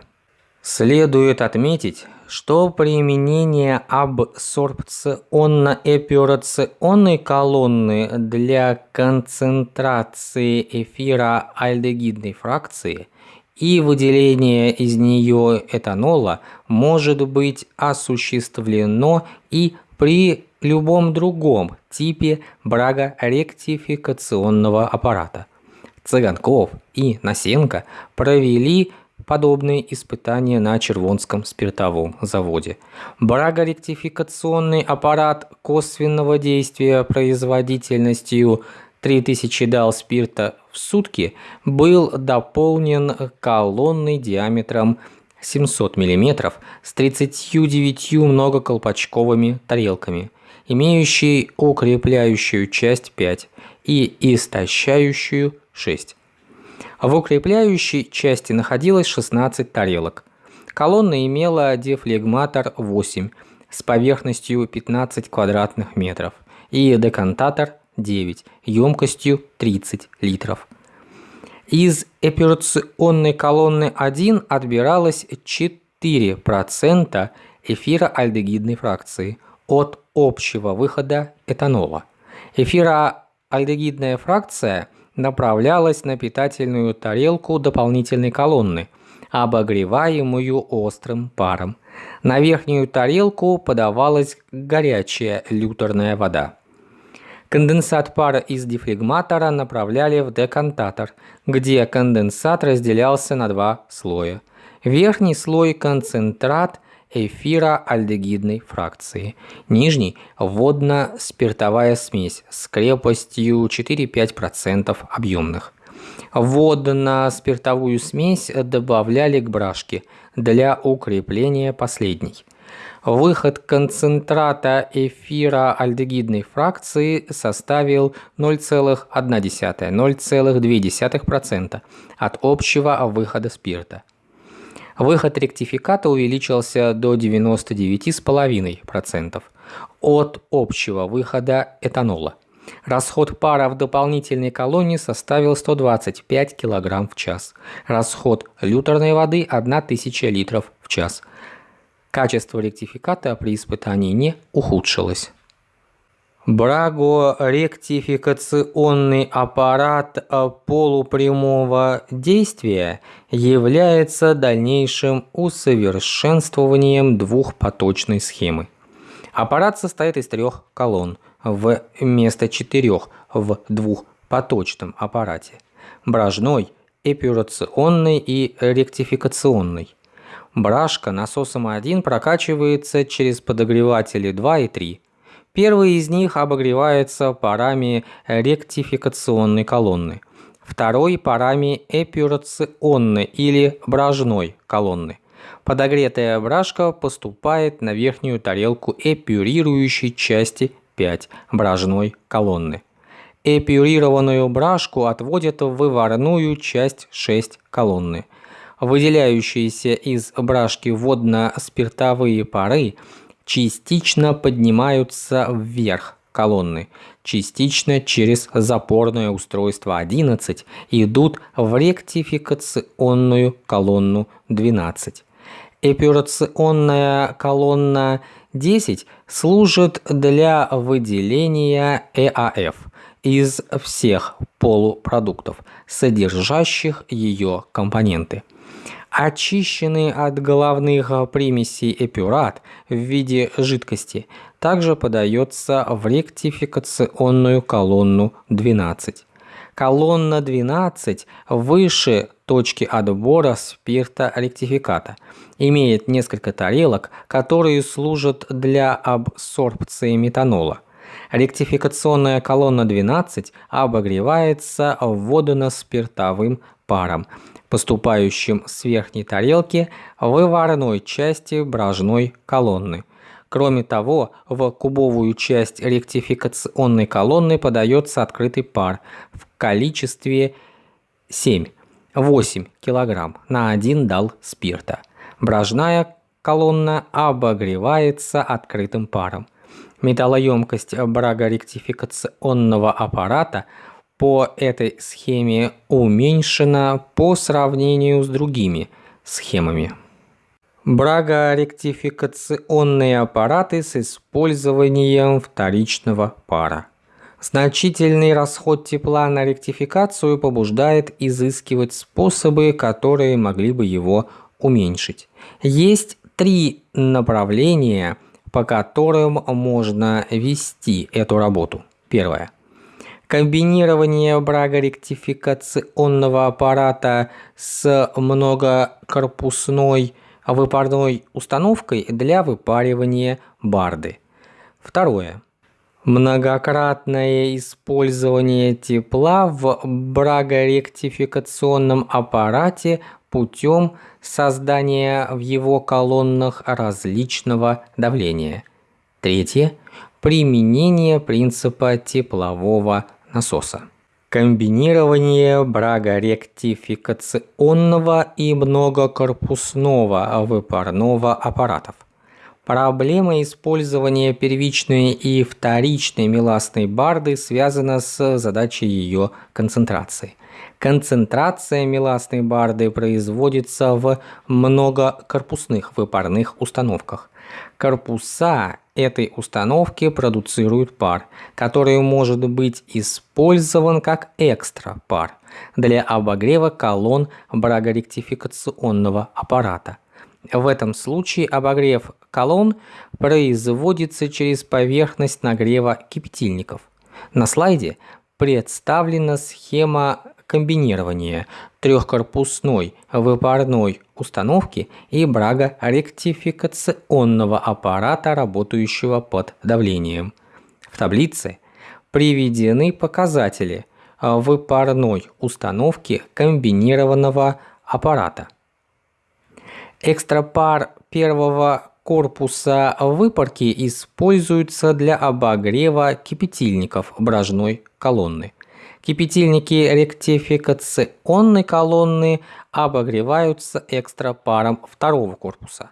Следует отметить, что применение абсорбционно-эпюрационной колонны для концентрации эфира альдегидной фракции и выделения из нее этанола может быть осуществлено и при любом другом типе брагоректификационного аппарата. Цыганков и Насенко провели подобные испытания на Червонском спиртовом заводе. Брагоректификационный аппарат косвенного действия производительностью 3000 дал спирта в сутки был дополнен колонной диаметром 700 мм с 39 многоколпачковыми тарелками, имеющей укрепляющую часть 5 и истощающую 6. В укрепляющей части находилось 16 тарелок. Колонна имела дефлегматор 8 с поверхностью 15 квадратных метров и декантатор 9 емкостью 30 литров. Из операционной колонны 1 отбиралось 4% эфироальдегидной фракции от общего выхода этанола. Эфироальдегидная фракция направлялась на питательную тарелку дополнительной колонны, обогреваемую острым паром. На верхнюю тарелку подавалась горячая люторная вода. Конденсат пара из дефлегматора направляли в декантатор, где конденсат разделялся на два слоя. Верхний слой – концентрат эфира альдегидной фракции. Нижний – водно-спиртовая смесь с крепостью 4-5% объемных. Водно-спиртовую смесь добавляли к брашке для укрепления последней. Выход концентрата эфира альдегидной фракции составил 0,1-0,2% от общего выхода спирта. Выход ректификата увеличился до 99,5% от общего выхода этанола. Расход пара в дополнительной колонии составил 125 кг в час. Расход люторной воды – 1000 литров в час – Качество ректификата при испытании не ухудшилось. Брагоректификационный аппарат полупрямого действия является дальнейшим усовершенствованием двухпоточной схемы. Аппарат состоит из трех колонн вместо четырех в двухпоточном аппарате – брожной, эпюрационный и ректификационный. Брашка насосом 1 прокачивается через подогреватели 2 и 3. Первый из них обогревается парами ректификационной колонны, второй парами эпюрационной или брожной колонны. Подогретая брашка поступает на верхнюю тарелку эпюрирующей части 5 брожной колонны. Эпюрированную брашку отводят в выварную часть 6 колонны – выделяющиеся из брашки водно-спиртовые пары частично поднимаются вверх колонны, частично через запорное устройство 11 идут в ректификационную колонну 12. Эпюрационная колонна 10 служит для выделения ЭАФ из всех полупродуктов, содержащих ее компоненты. Очищенный от головных примесей эпюрат в виде жидкости также подается в ректификационную колонну 12. Колонна 12 выше точки отбора спирта ректификата. Имеет несколько тарелок, которые служат для абсорбции метанола. Ректификационная колонна 12 обогревается водно-спиртовым паром, поступающим с верхней тарелки выварной части брожной колонны. Кроме того, в кубовую часть ректификационной колонны подается открытый пар в количестве 7-8 кг на 1 дал спирта. Брожная колонна обогревается открытым паром. Металлоемкость брагоректификационного аппарата по этой схеме уменьшена по сравнению с другими схемами. Брагоректификационные аппараты с использованием вторичного пара. Значительный расход тепла на ректификацию побуждает изыскивать способы, которые могли бы его уменьшить. Есть три направления, по которым можно вести эту работу. Первое. Комбинирование брагоректификационного аппарата с многокорпусной выпарной установкой для выпаривания барды. Второе. Многократное использование тепла в брагоректификационном аппарате путем создания в его колоннах различного давления. Третье. Применение принципа теплового насоса. Комбинирование брагоректификационного и многокорпусного выпарного аппаратов. Проблема использования первичной и вторичной меластной барды связана с задачей ее концентрации. Концентрация меластной барды производится в многокорпусных выпарных установках. Корпуса этой установки продуцируют пар, который может быть использован как экстра пар для обогрева колонн брагоректификационного аппарата. В этом случае обогрев колонн производится через поверхность нагрева кипятильников. На слайде представлена схема комбинирования трехкорпусной выпарной установки и брага ректификационного аппарата, работающего под давлением. В таблице приведены показатели выпарной установки комбинированного аппарата. Экстрапар первого корпуса выпарки используется для обогрева кипятильников брожной колонны. Кипятильники ректификационной колонны обогреваются экстрапаром второго корпуса.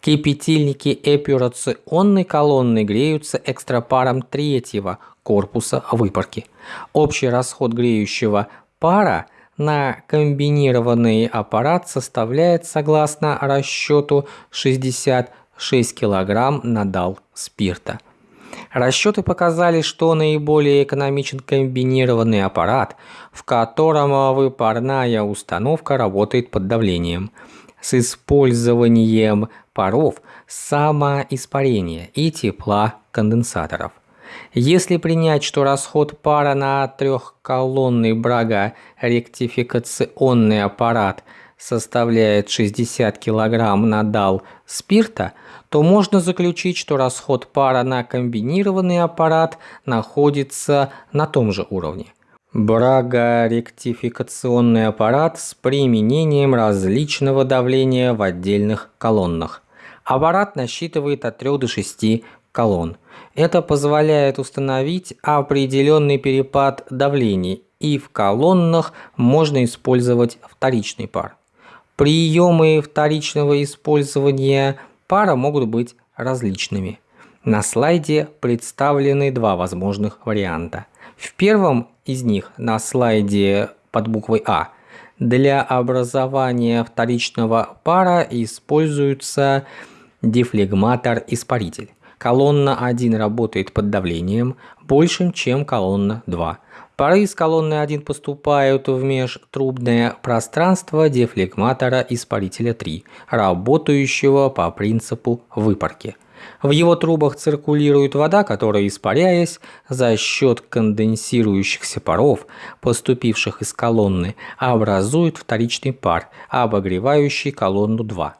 Кипятильники эпюрационной колонны греются экстрапаром третьего корпуса выпарки. Общий расход греющего пара – на комбинированный аппарат составляет, согласно расчету, 66 кг на дал спирта. Расчеты показали, что наиболее экономичен комбинированный аппарат, в котором выпарная установка работает под давлением, с использованием паров самоиспарения и тепла конденсаторов. Если принять, что расход пара на трехколонный брага-ректификационный аппарат составляет 60 кг на дал спирта, то можно заключить, что расход пара на комбинированный аппарат находится на том же уровне. Брага-ректификационный аппарат с применением различного давления в отдельных колоннах. Аппарат насчитывает от 3 до 6 колонн. Это позволяет установить определенный перепад давлений, и в колоннах можно использовать вторичный пар. Приемы вторичного использования пара могут быть различными. На слайде представлены два возможных варианта. В первом из них, на слайде под буквой А, для образования вторичного пара используется дефлегматор-испаритель. Колонна 1 работает под давлением большим, чем колонна 2. Пары из колонны 1 поступают в межтрубное пространство дефлегматора испарителя 3, работающего по принципу выпарки. В его трубах циркулирует вода, которая, испаряясь за счет конденсирующихся паров, поступивших из колонны, образует вторичный пар, обогревающий колонну 2.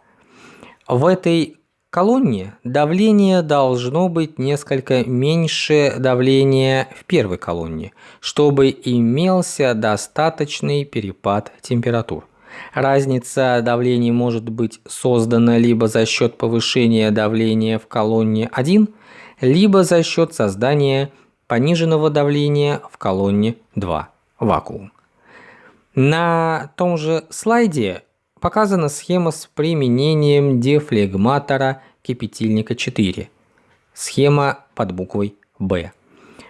В этой колонне давление должно быть несколько меньше давления в первой колонне, чтобы имелся достаточный перепад температур. Разница давлений может быть создана либо за счет повышения давления в колонне 1, либо за счет создания пониженного давления в колонне 2 вакуум. На том же слайде показана схема с применением дефлегматора кипятильника 4. Схема под буквой «Б».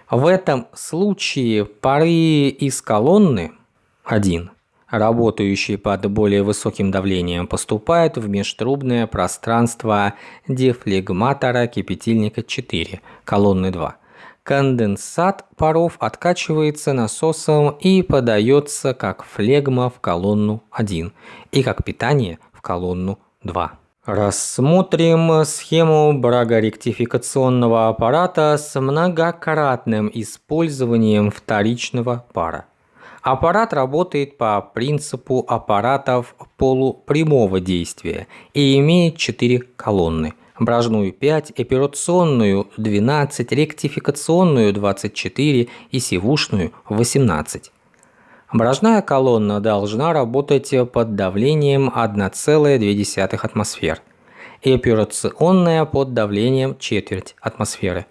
В этом случае пары из колонны 1 работающий под более высоким давлением, поступает в межтрубное пространство дефлегматора кипятильника 4, колонны 2. Конденсат паров откачивается насосом и подается как флегма в колонну 1 и как питание в колонну 2. Рассмотрим схему брагоректификационного аппарата с многократным использованием вторичного пара. Аппарат работает по принципу аппаратов полупрямого действия и имеет четыре колонны. Брожную 5, операционную 12, ректификационную 24 и сивушную 18. Брожная колонна должна работать под давлением 1,2 атмосфер и операционная под давлением четверть атмосферы.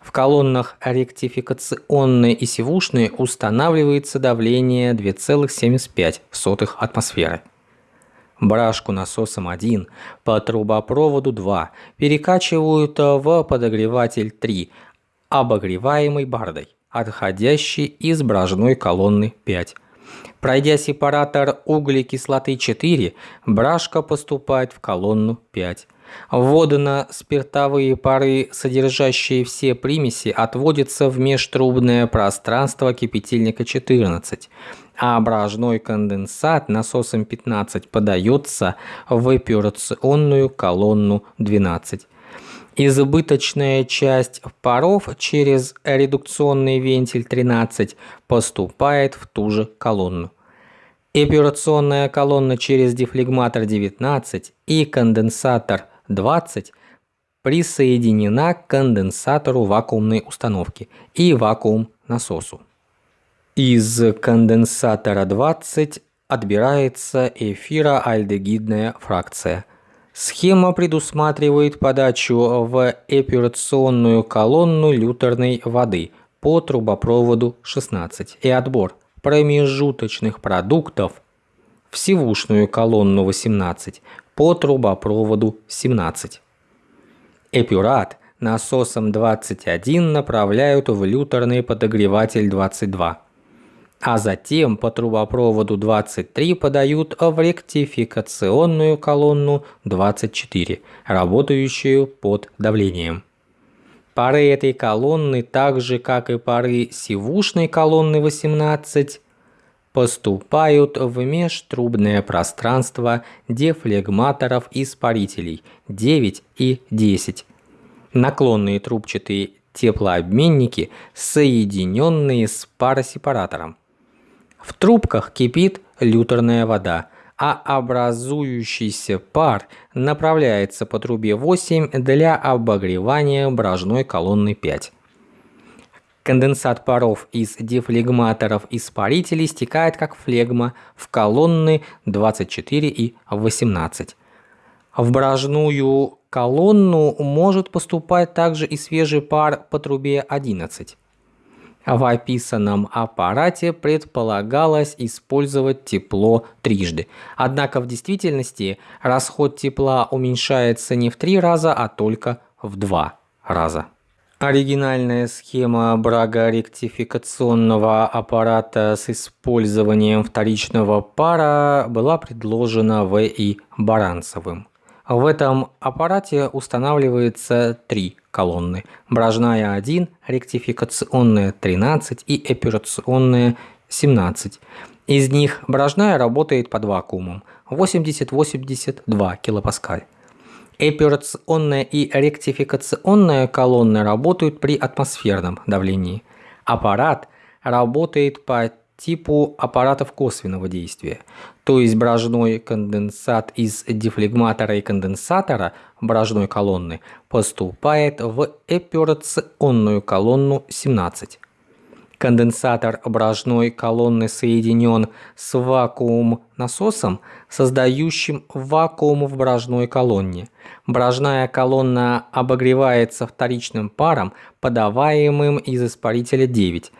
В колоннах ректификационной и сивушной устанавливается давление 2,75 атмосферы. Брашку насосом 1 по трубопроводу 2 перекачивают в подогреватель 3, обогреваемый бардой, отходящий из брожной колонны 5. Пройдя сепаратор углекислоты 4, брашка поступает в колонну 5. Водно-спиртовые пары, содержащие все примеси, отводятся в межтрубное пространство кипятильника 14, а брожной конденсат насосом 15 подается в эпюрационную колонну 12. Избыточная часть паров через редукционный вентиль 13 поступает в ту же колонну. Эпюрационная колонна через дефлегматор 19 и конденсатор 20 присоединена к конденсатору вакуумной установки и вакуум-насосу. Из конденсатора 20 отбирается эфироальдегидная фракция. Схема предусматривает подачу в эпюрационную колонну лютерной воды по трубопроводу 16 и отбор промежуточных продуктов в сивушную колонну 18 по трубопроводу 17. Эпюрат насосом 21 направляют в люторный подогреватель 22, а затем по трубопроводу 23 подают в ректификационную колонну 24, работающую под давлением. Пары этой колонны, так же как и пары сивушной колонны 18, поступают в межтрубное пространство дефлегматоров-испарителей 9 и 10. Наклонные трубчатые теплообменники, соединенные с паросепаратором. В трубках кипит люторная вода, а образующийся пар направляется по трубе 8 для обогревания брожной колонны 5. Конденсат паров из дефлегматоров испарителей стекает как флегма в колонны 24 и 18. В брожную колонну может поступать также и свежий пар по трубе 11. В описанном аппарате предполагалось использовать тепло трижды. Однако в действительности расход тепла уменьшается не в три раза, а только в два раза. Оригинальная схема брагоректификационного аппарата с использованием вторичного пара была предложена В.И. Баранцевым. В этом аппарате устанавливается три колонны. Брожная 1, ректификационная 13 и операционная 17. Из них брожная работает под вакуумом 80-82 килопаскаль. Эпюрационная и ректификационная колонны работают при атмосферном давлении. Аппарат работает по типу аппаратов косвенного действия, то есть брожной конденсат из дефлегматора и конденсатора брожной колонны поступает в эпюрационную колонну 17. Конденсатор брожной колонны соединен с вакуум-насосом, создающим вакуум в брожной колонне. Брожная колонна обогревается вторичным паром, подаваемым из испарителя 9.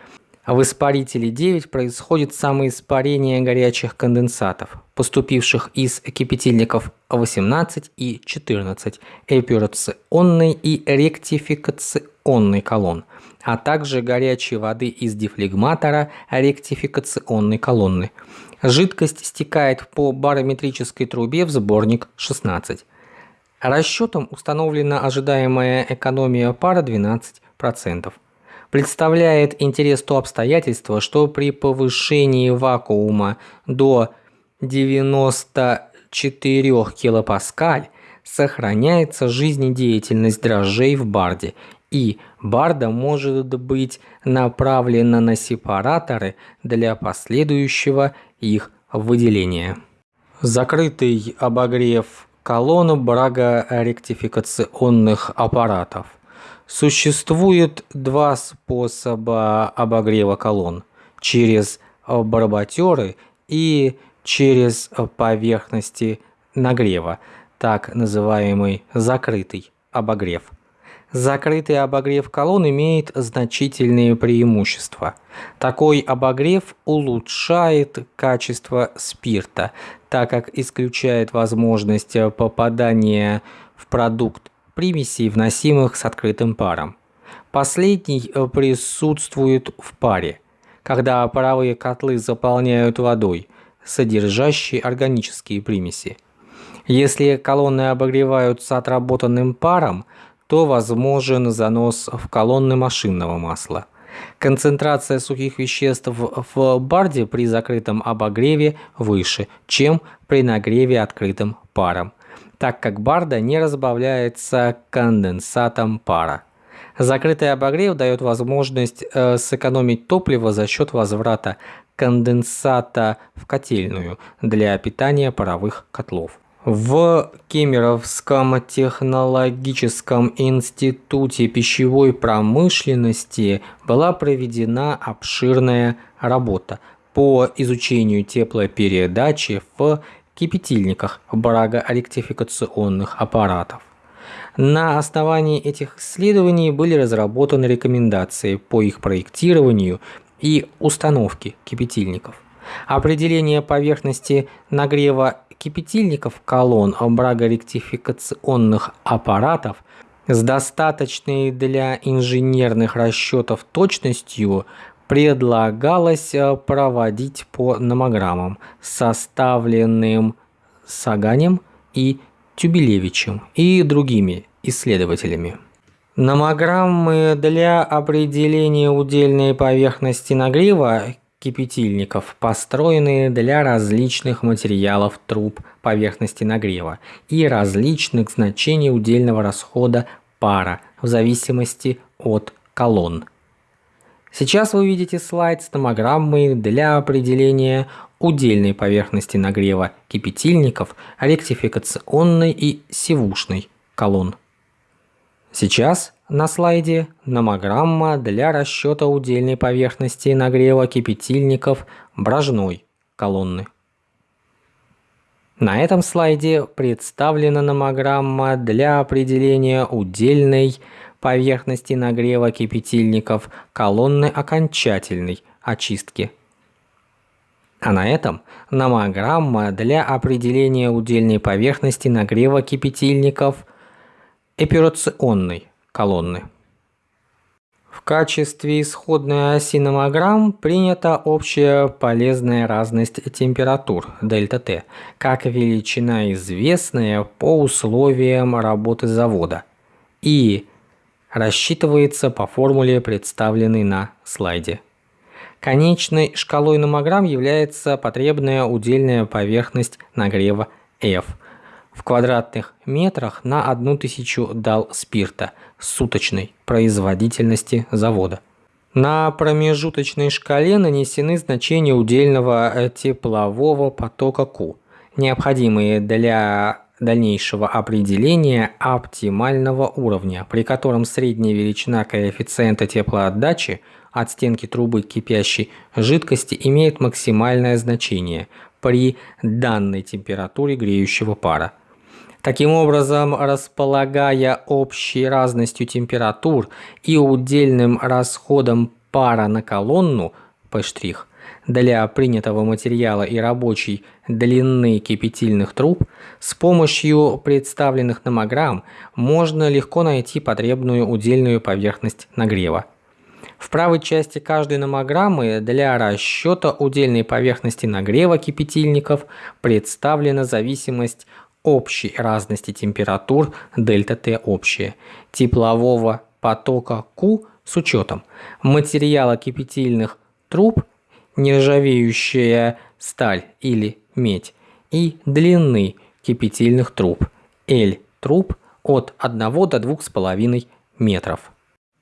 В испарителе 9 происходит самоиспарение горячих конденсатов, поступивших из кипятильников 18 и 14, эпюрационной и ректификационной колонн а также горячей воды из дефлегматора ректификационной колонны. Жидкость стекает по барометрической трубе в сборник 16. Расчетом установлена ожидаемая экономия пара 12%. Представляет интерес то обстоятельство, что при повышении вакуума до 94 килопаскаль сохраняется жизнедеятельность дрожжей в барде, и барда может быть направлена на сепараторы для последующего их выделения. Закрытый обогрев колонн брагоректификационных аппаратов. Существует два способа обогрева колонн – через барботеры и через поверхности нагрева, так называемый закрытый обогрев. Закрытый обогрев колонн имеет значительные преимущества. Такой обогрев улучшает качество спирта, так как исключает возможность попадания в продукт примесей, вносимых с открытым паром. Последний присутствует в паре, когда паровые котлы заполняют водой, содержащей органические примеси. Если колонны обогреваются отработанным паром, то возможен занос в колонны машинного масла. Концентрация сухих веществ в барде при закрытом обогреве выше, чем при нагреве открытым паром, так как барда не разбавляется конденсатом пара. Закрытый обогрев дает возможность э, сэкономить топливо за счет возврата конденсата в котельную для питания паровых котлов. В Кемеровском технологическом институте пищевой промышленности была проведена обширная работа по изучению теплопередачи в кипятильниках брагоректификационных аппаратов. На основании этих исследований были разработаны рекомендации по их проектированию и установке кипятильников. Определение поверхности нагрева кипятильников колонн брагоректификационных аппаратов с достаточной для инженерных расчетов точностью предлагалось э, проводить по номограммам, составленным Саганем и Тюбелевичем и другими исследователями. Номограммы для определения удельной поверхности нагрева кипятильников, построенные для различных материалов труб поверхности нагрева и различных значений удельного расхода пара в зависимости от колонн. Сейчас вы видите слайд с томограммой для определения удельной поверхности нагрева кипятильников, ректификационной и сивушной колонн. Сейчас на слайде номограмма для расчета удельной поверхности нагрева кипятильников брожной колонны. На этом слайде представлена номограмма для определения удельной поверхности нагрева кипятильников колонны окончательной очистки. А на этом номограмма для определения удельной поверхности нагрева кипятильников операционной колонны. В качестве исходной оси номограмм принята общая полезная разность температур ΔТ, как величина известная по условиям работы завода и рассчитывается по формуле, представленной на слайде. Конечной шкалой номограмм является потребная удельная поверхность нагрева F – в квадратных метрах на одну тысячу дал спирта суточной производительности завода. На промежуточной шкале нанесены значения удельного теплового потока Q, необходимые для дальнейшего определения оптимального уровня, при котором средняя величина коэффициента теплоотдачи от стенки трубы кипящей жидкости имеет максимальное значение при данной температуре греющего пара. Таким образом, располагая общей разностью температур и удельным расходом пара на колонну P' для принятого материала и рабочей длины кипятильных труб, с помощью представленных номограмм можно легко найти потребную удельную поверхность нагрева. В правой части каждой номограммы для расчета удельной поверхности нагрева кипятильников представлена зависимость общей разности температур дельта Т общая теплового потока Q с учетом материала кипятильных труб, нержавеющая сталь или медь и длины кипятильных труб L труб от 1 до 2,5 метров.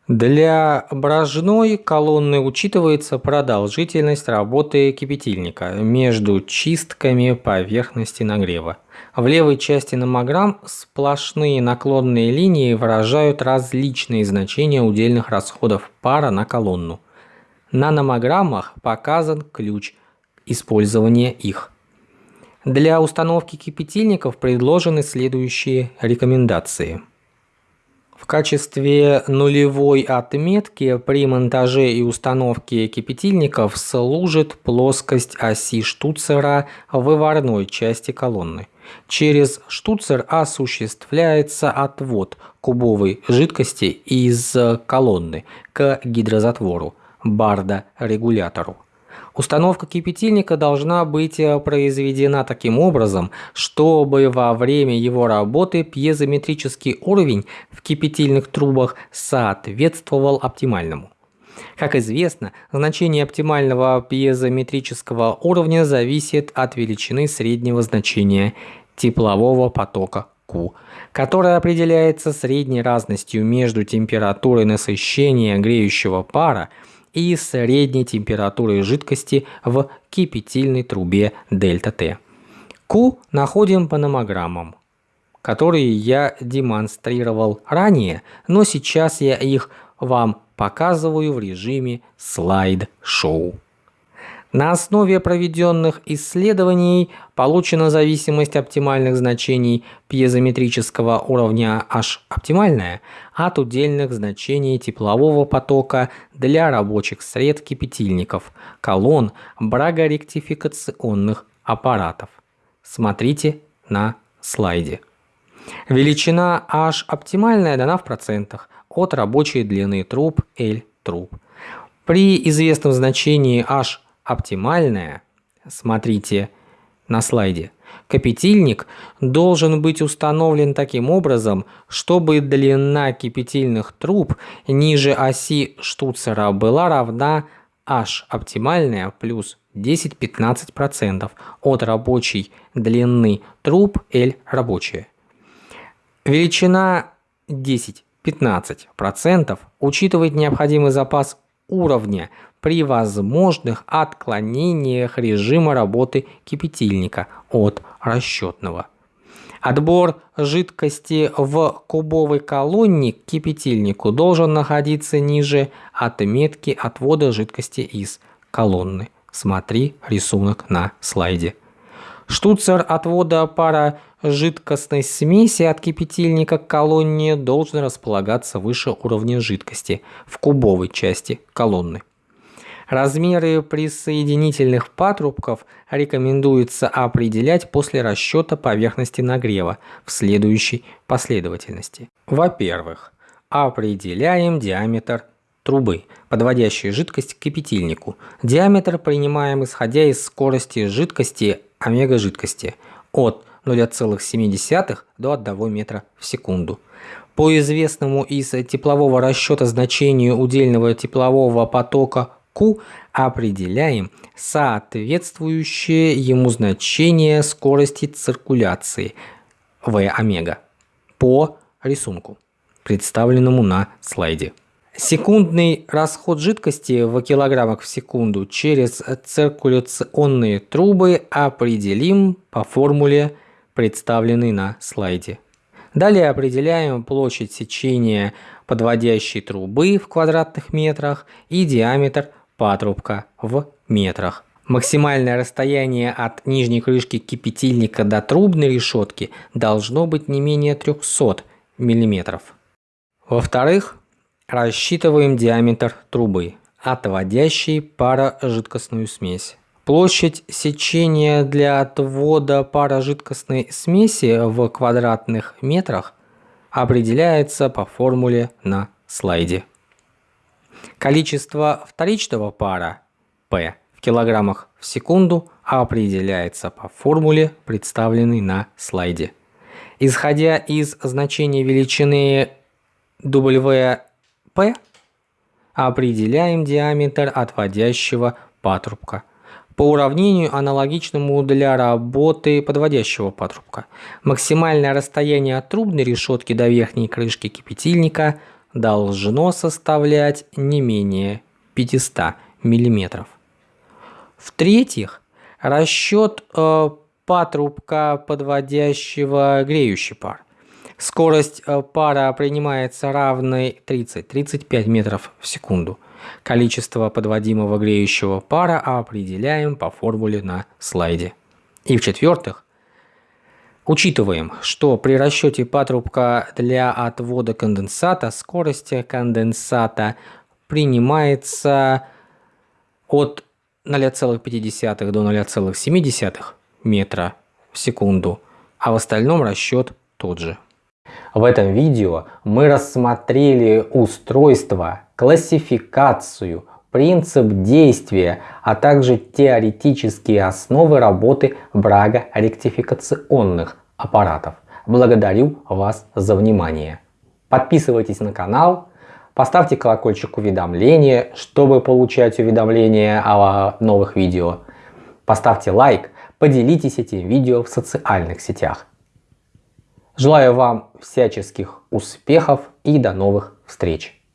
Для брожной колонны учитывается продолжительность работы кипятильника между чистками поверхности нагрева. В левой части номограмм сплошные наклонные линии выражают различные значения удельных расходов пара на колонну. На номограммах показан ключ использования их. Для установки кипятильников предложены следующие рекомендации. В качестве нулевой отметки при монтаже и установке кипятильников служит плоскость оси штуцера выварной части колонны. Через штуцер осуществляется отвод кубовой жидкости из колонны к гидрозатвору, барда-регулятору. Установка кипятильника должна быть э, произведена таким образом, чтобы во время его работы пьезометрический уровень в кипятильных трубах соответствовал оптимальному. Как известно, значение оптимального пьезометрического уровня зависит от величины среднего значения теплового потока Q, которая определяется средней разностью между температурой насыщения греющего пара и средней температурой жидкости в кипятильной трубе ΔT. Q находим по номограммам, которые я демонстрировал ранее, но сейчас я их вам показываю в режиме слайд-шоу. На основе проведенных исследований получена зависимость оптимальных значений пьезометрического уровня H оптимальная от удельных значений теплового потока для рабочих сред кипятильников, колонн, брагоректификационных аппаратов. Смотрите на слайде. Величина H оптимальная дана в процентах от рабочей длины труб L труб. При известном значении H оптимальная, смотрите на слайде, кипятильник должен быть установлен таким образом, чтобы длина кипятильных труб ниже оси штуцера была равна H оптимальная плюс 10-15% от рабочей длины труб L рабочая. Величина 10-15% учитывает необходимый запас уровня при возможных отклонениях режима работы кипятильника от расчетного. Отбор жидкости в кубовой колонне к кипятильнику должен находиться ниже отметки отвода жидкости из колонны. Смотри рисунок на слайде. Штуцер отвода пара жидкостной смеси от кипятильника к колонне должен располагаться выше уровня жидкости в кубовой части колонны. Размеры присоединительных патрубков рекомендуется определять после расчета поверхности нагрева в следующей последовательности. Во-первых, определяем диаметр трубы, подводящей жидкость к кипятильнику. Диаметр принимаем исходя из скорости жидкости омега жидкости от 0,7 до 1 метра в секунду. По известному из теплового расчета значению удельного теплового потока Q определяем соответствующее ему значение скорости циркуляции V омега по рисунку, представленному на слайде. Секундный расход жидкости в килограммах в секунду через циркуляционные трубы определим по формуле, представленной на слайде. Далее определяем площадь сечения подводящей трубы в квадратных метрах и диаметр патрубка в метрах. Максимальное расстояние от нижней крышки кипятильника до трубной решетки должно быть не менее 300 мм. Во-вторых, рассчитываем диаметр трубы, отводящей парожидкостную смесь. Площадь сечения для отвода парожидкостной смеси в квадратных метрах определяется по формуле на слайде. Количество вторичного пара P в килограммах в секунду определяется по формуле, представленной на слайде. Исходя из значения величины WP, определяем диаметр отводящего патрубка по уравнению, аналогичному для работы подводящего патрубка. Максимальное расстояние от трубной решетки до верхней крышки кипятильника должно составлять не менее 500 мм. В-третьих, расчет э, патрубка подводящего греющий пар. Скорость э, пара принимается равной 30-35 метров в секунду. Количество подводимого греющего пара определяем по формуле на слайде. И в-четвертых, учитываем, что при расчете патрубка для отвода конденсата скорость конденсата принимается от 0,5 до 0,7 метра в секунду, а в остальном расчет тот же. В этом видео мы рассмотрели устройство, классификацию, принцип действия, а также теоретические основы работы брага-ректификационных аппаратов. Благодарю вас за внимание. Подписывайтесь на канал, поставьте колокольчик уведомления, чтобы получать уведомления о новых видео. Поставьте лайк, поделитесь этим видео в социальных сетях. Желаю вам всяческих успехов и до новых встреч!